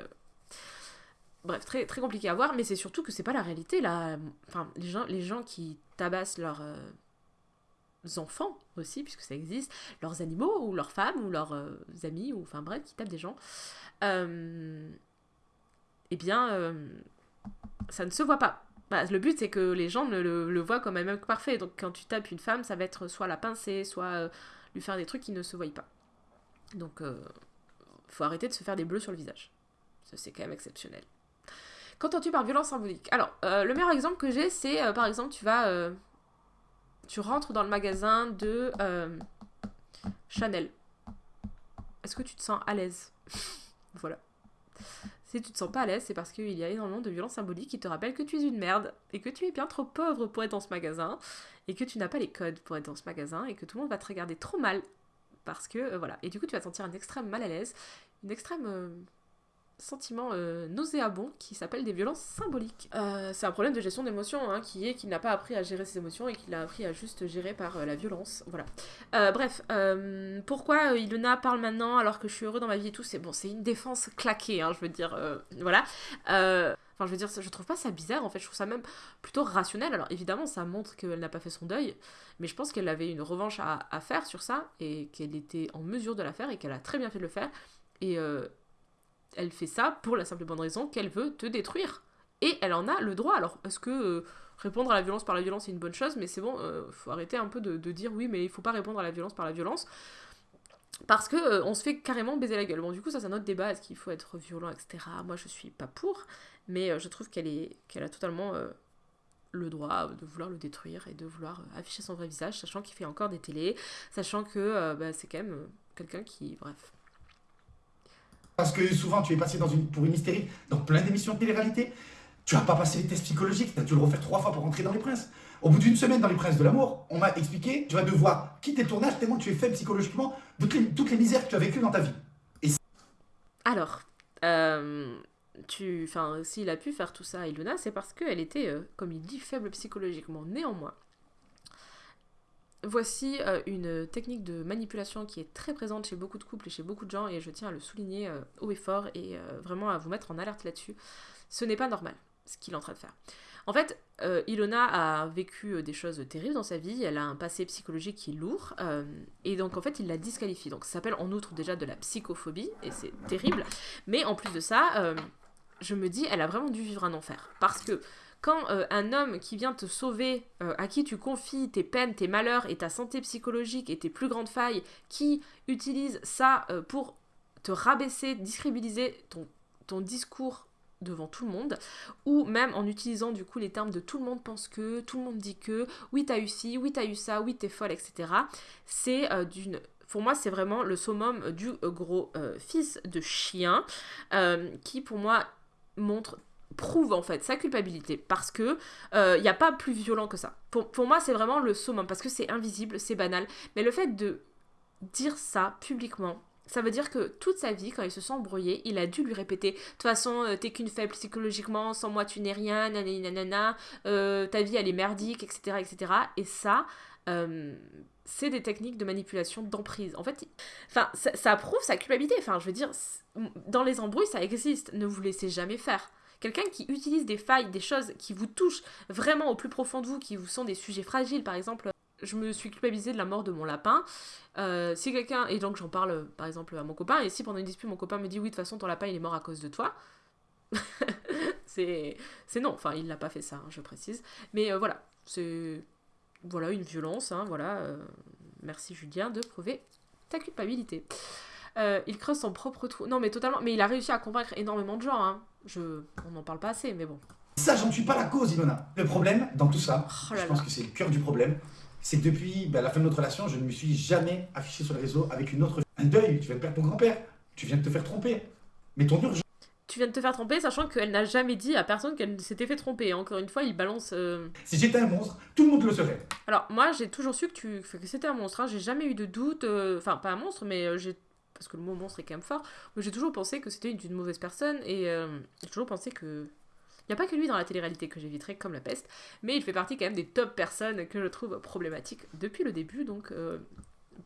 Bref, très, très compliqué à voir, mais c'est surtout que c'est pas la réalité là. Enfin, les gens, les gens qui tabassent leurs enfants aussi, puisque ça existe, leurs animaux ou leurs femmes ou leurs euh, amis, ou enfin bref, qui tapent des gens, euh, eh bien, euh, ça ne se voit pas. Bah, le but, c'est que les gens le, le, voient comme un mec parfait. Donc, quand tu tapes une femme, ça va être soit la pincer, soit lui faire des trucs qui ne se voient pas. Donc, faut arrêter de se faire des bleus sur le visage. Ça, c'est quand même exceptionnel. Qu'entends-tu par violence symbolique? Alors, le meilleur exemple que j'ai, c'est par exemple, tu vas tu rentres dans le magasin de euh, Chanel. Est-ce que tu te sens à l'aise Voilà. Si tu te sens pas à l'aise, c'est parce qu'il y a énormément de violences symboliques qui te rappellent que tu es une merde et que tu es bien trop pauvre pour être dans ce magasin et que tu n'as pas les codes pour être dans ce magasin et que tout le monde va te regarder trop mal parce que euh, voilà. Et du coup, tu vas te sentir un extrême mal à l'aise, une extrême euh, sentiment euh, nauséabond qui s'appelle des violences symboliques. Euh, c'est un problème de gestion d'émotions hein, qui est qu'il n'a pas appris à gérer ses émotions et qu'il a appris à juste gérer par euh, la violence. Voilà. bref, pourquoi Ilona parle maintenant alors que je suis heureux dans ma vie et tout C'est bon, c'est une défense claquée, hein, je veux dire, voilà. Enfin, je veux dire, je trouve pas ça bizarre en fait, je trouve ça même plutôt rationnel. Alors évidemment, ça montre qu'elle n'a pas fait son deuil, mais je pense qu'elle avait une revanche à, faire sur ça et qu'elle était en mesure de la faire et qu'elle a très bien fait de le faire. Et, elle fait ça pour la simple et bonne raison qu'elle veut te détruire. Et elle en a le droit. Alors, est-ce que euh, répondre à la violence par la violence est une bonne chose Mais c'est bon, euh, faut arrêter un peu de, dire oui, mais il faut pas répondre à la violence par la violence. Parce que euh, on se fait carrément baiser la gueule. Bon, du coup, ça, c'est un autre débat. Est-ce qu'il faut être violent, etc. Moi, je suis pas pour. Mais je trouve qu'elle est, qu'elle a totalement le droit de vouloir le détruire et de vouloir afficher son vrai visage, sachant qu'il fait encore des télés, sachant que bah, c'est quand même quelqu'un qui. Bref parce que souvent tu es passé dans une, pour une hystérie dans plein d'émissions de télé-réalité. Tu n'as pas passé les tests psychologiques, tu as dû le refaire trois fois pour rentrer dans les princes. Au bout d'une semaine dans les princes de l'amour, on m'a expliqué, tu vas devoir quitter le tournage tellement tu es faible psychologiquement de toutes les, misères que tu as vécues dans ta vie. Alors, euh, s'il a pu faire tout ça à Ilona, c'est parce qu'elle était, euh, comme il dit, faible psychologiquement. Néanmoins, Voici euh, une technique de manipulation qui est très présente chez beaucoup de couples et chez beaucoup de gens et je tiens à le souligner euh, haut et fort et euh, vraiment à vous mettre en alerte là-dessus. Ce n'est pas normal ce qu'il est en train de faire. En fait, Ilona a vécu des choses terribles dans sa vie, elle a un passé psychologique qui est lourd, et donc en fait il la disqualifie. Donc ça s'appelle en outre déjà de la psychophobie, et c'est terrible, mais en plus de ça, je me dis, elle a vraiment dû vivre un enfer, parce que quand euh, un homme qui vient te sauver, euh, à qui tu confies tes peines, tes malheurs et ta santé psychologique et tes plus grandes failles, qui utilise ça euh, pour te rabaisser, discrédibiliser ton, discours devant tout le monde, ou même en utilisant du coup les termes de tout le monde pense que, tout le monde dit que, oui t'as eu ci, oui t'as eu ça, oui t'es folle, etc. C'est d'une pour moi, c'est vraiment le summum du gros fils de chien qui, pour moi, montre prouve en fait sa culpabilité parce que euh, il n'y a pas plus violent que ça. Pour, pour moi, c'est vraiment le summum parce que c'est invisible, c'est banal, mais le fait de dire ça publiquement. Ça veut dire que toute sa vie, quand il se sent embrouillé, il a dû lui répéter De toute façon, euh, t'es qu'une faible psychologiquement, sans moi tu n'es rien, nanana, nanana ta vie elle est merdique, etc. etc. Et ça, c'est des techniques de manipulation d'emprise. En fait, enfin, ça, prouve sa culpabilité. Enfin, je veux dire, dans les embrouilles, ça existe. Ne vous laissez jamais faire. Quelqu'un qui utilise des failles, des choses qui vous touchent vraiment au plus profond de vous, qui vous sont des sujets fragiles, par exemple, je me suis culpabilisée de la mort de mon lapin. Euh, si quelqu'un, et donc j'en parle par exemple à mon copain, et si pendant une dispute mon copain me dit oui, de toute façon ton lapin il est mort à cause de toi, c'est non, enfin il n'a pas fait ça, hein, je précise. Mais euh, voilà, c'est voilà une violence, hein, voilà. Euh, merci Julien de prouver ta culpabilité. Euh, il creuse son propre trou. Non, mais totalement. Mais il a réussi à convaincre énormément de gens. Hein. Je... On n'en parle pas assez, mais bon. Ça, j'en suis pas la cause, Ilona. Le problème dans tout ça, oh je pense que c'est le cœur du problème, c'est que depuis bah, la fin de notre relation, je ne me suis jamais affiché sur les réseaux avec une autre. Un deuil, tu viens de perdre ton grand-père, tu viens de te faire tromper. Mais ton urgence. Tu viens de te faire tromper, sachant qu'elle n'a jamais dit à personne qu'elle s'était fait tromper. Encore une fois, il balance. Euh, si j'étais un monstre, tout le monde le serait. Alors, moi, j'ai toujours su que, tu... que c'était un monstre. Hein. J'ai jamais eu de doute. Euh, enfin, pas un monstre, mais j'ai parce que le mot monstre est quand même fort, mais j'ai toujours pensé que c'était une mauvaise personne et euh, j'ai toujours pensé que. Il n'y a pas que lui dans la télé-réalité que j'éviterais comme la peste, mais il fait partie quand même des top personnes que je trouve problématiques depuis le début, donc euh,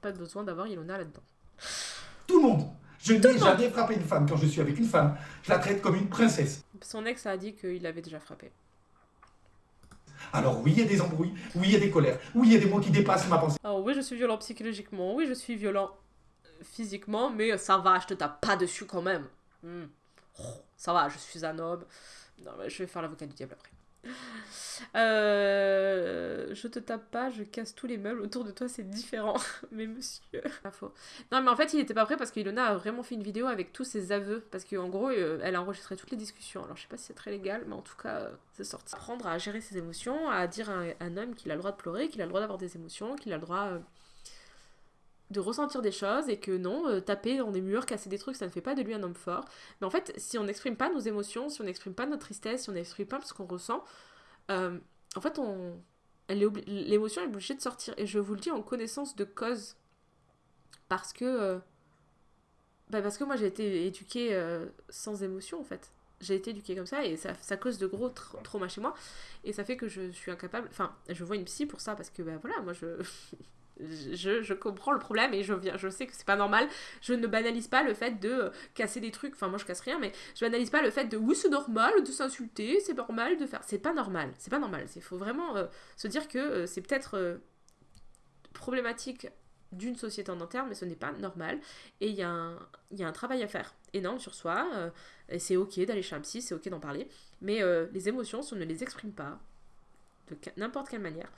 pas besoin d'avoir Ilona là-dedans. Tout le monde Je n'ai jamais frappé une femme. Quand je suis avec une femme, je la traite comme une princesse. Son ex a dit qu'il l'avait déjà frappée. Alors oui, il y a des embrouilles, oui, il y a des colères, oui, il y a des mots qui dépassent ma pensée. Alors oui, je suis violent psychologiquement, oui, je suis violent physiquement, mais ça va, je te tape pas dessus quand même. Hmm. Oh, ça va, je suis un homme. Non, mais je vais faire l'avocat du diable après. Euh, je te tape pas, je casse tous les meubles autour de toi, c'est différent. mais monsieur. Non, mais en fait, il n'était pas prêt parce qu'Ilona a vraiment fait une vidéo avec tous ses aveux. Parce qu'en gros, euh, elle a enregistré toutes les discussions. Alors, je sais pas si c'est très légal, mais en tout cas, euh, c'est sorti. Apprendre à gérer ses émotions, à dire à un homme qu'il a le droit de pleurer, qu'il a le droit d'avoir des émotions, qu'il a le droit ressentir des choses et que non, euh, taper dans des murs, casser des trucs, ça ne fait pas de lui un homme fort. Mais en fait, si on n'exprime pas nos émotions, si on n'exprime pas notre tristesse, si on n'exprime pas ce qu'on ressent, euh, en fait, on, l'émotion est obligée de sortir. Et je vous le dis en connaissance de cause. Parce que. Euh, bah parce que moi j'ai été éduquée sans émotion en fait. J'ai été éduquée comme ça et ça, ça cause de gros traumas chez moi. Et ça fait que je suis incapable. Enfin, je vois une psy pour ça parce que bah voilà, moi je. je, je, comprends le problème et je, viens, je sais que c'est pas normal. Je ne banalise pas le fait de euh, casser des trucs. Enfin, moi je casse rien, mais je banalise pas le fait de oui, c'est normal de s'insulter, c'est normal de faire. C'est pas normal, c'est pas normal. Il faut vraiment euh, se dire que euh, c'est peut-être problématique d'une société en interne, mais ce n'est pas normal. Et il y, y, a un travail à faire énorme sur soi. et c'est ok d'aller chez un psy, c'est ok d'en parler. Mais les émotions, si on ne les exprime pas, de n'importe quelle manière,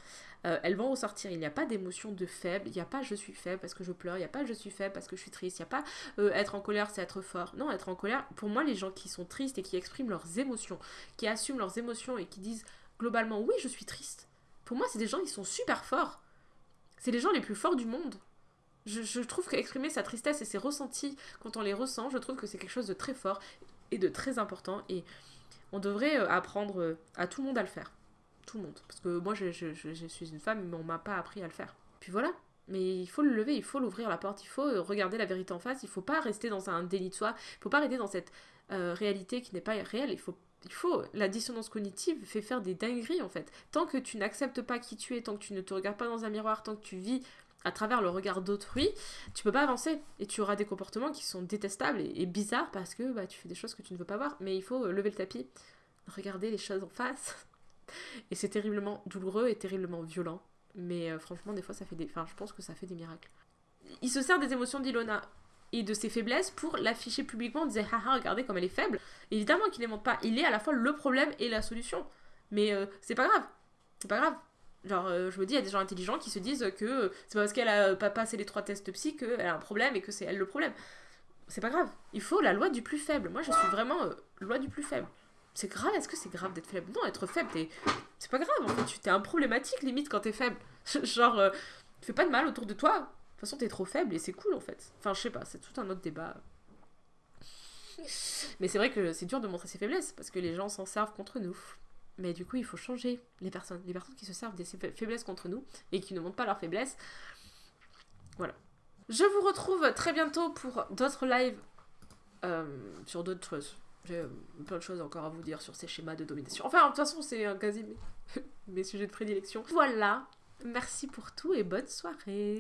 euh, elles vont ressortir. Il n'y a pas d'émotion de faible, il n'y a pas je suis faible parce que je pleure, il n'y a pas je suis faible parce que je suis triste, il n'y a pas euh, être en colère c'est être fort. Non, être en colère, pour moi, les gens qui sont tristes et qui expriment leurs émotions, qui assument leurs émotions et qui disent globalement oui, je suis triste, pour moi, c'est des gens qui sont super forts. C'est les gens les plus forts du monde. Je, je trouve qu'exprimer sa tristesse et ses ressentis, quand on les ressent, je trouve que c'est quelque chose de très fort et de très important. Et on devrait euh, apprendre à tout le monde à le faire monde. Parce que moi, je, suis une femme, mais on m'a pas appris à le faire. Puis voilà. Mais il faut le lever, il faut l'ouvrir la porte, il faut euh, regarder la vérité en face, il faut pas rester dans un déni de soi, il faut pas rester dans cette euh, réalité qui n'est pas réelle, il faut il faut, la dissonance cognitive fait faire des dingueries en fait. Tant que tu n'acceptes pas qui tu es, tant que tu ne te regardes pas dans un miroir, tant que tu vis à travers le regard d'autrui, tu peux pas avancer et tu auras des comportements qui sont détestables et, bizarres parce que bah, tu fais des choses que tu ne veux pas voir. Mais il faut euh, lever le tapis, regarder les choses en face et c'est terriblement douloureux et terriblement violent. Mais euh, franchement, des fois, ça fait des. Enfin, je pense que ça fait des miracles. Il se sert des émotions d'Ilona et de ses faiblesses pour l'afficher publiquement, disait haha, regardez comme elle est faible. Évidemment qu'il montre pas. Il est à la fois le problème et la solution. Mais euh, c'est pas grave. C'est pas grave. Genre, euh, je me dis, il y a des gens intelligents qui se disent que c'est pas parce qu'elle a pas passé les trois tests psy qu'elle a un problème et que c'est elle le problème. C'est pas grave. Il faut la loi du plus faible. Moi, je suis vraiment loi du plus faible c'est grave, est-ce que c'est grave d'être faible? Non, être faible, c'est pas grave, en fait, tu t'es un problématique limite quand t'es faible. Genre, euh, fais pas de mal autour de toi. De toute façon, t'es trop faible et c'est cool en fait. Enfin, je sais pas, c'est tout un autre débat. Mais c'est vrai que c'est dur de montrer ses faiblesses parce que les gens s'en servent contre nous. Mais du coup, il faut changer les personnes. Les personnes qui se servent des faiblesses contre nous et qui ne montrent pas leurs faiblesses. Voilà. Je vous retrouve très bientôt pour d'autres lives euh, sur d'autres choses. J'ai euh, plein de choses encore à vous dire sur ces schémas de domination. Enfin, de toute façon, c'est un quasi mes, mes sujets de prédilection. Voilà. Merci pour tout et bonne soirée.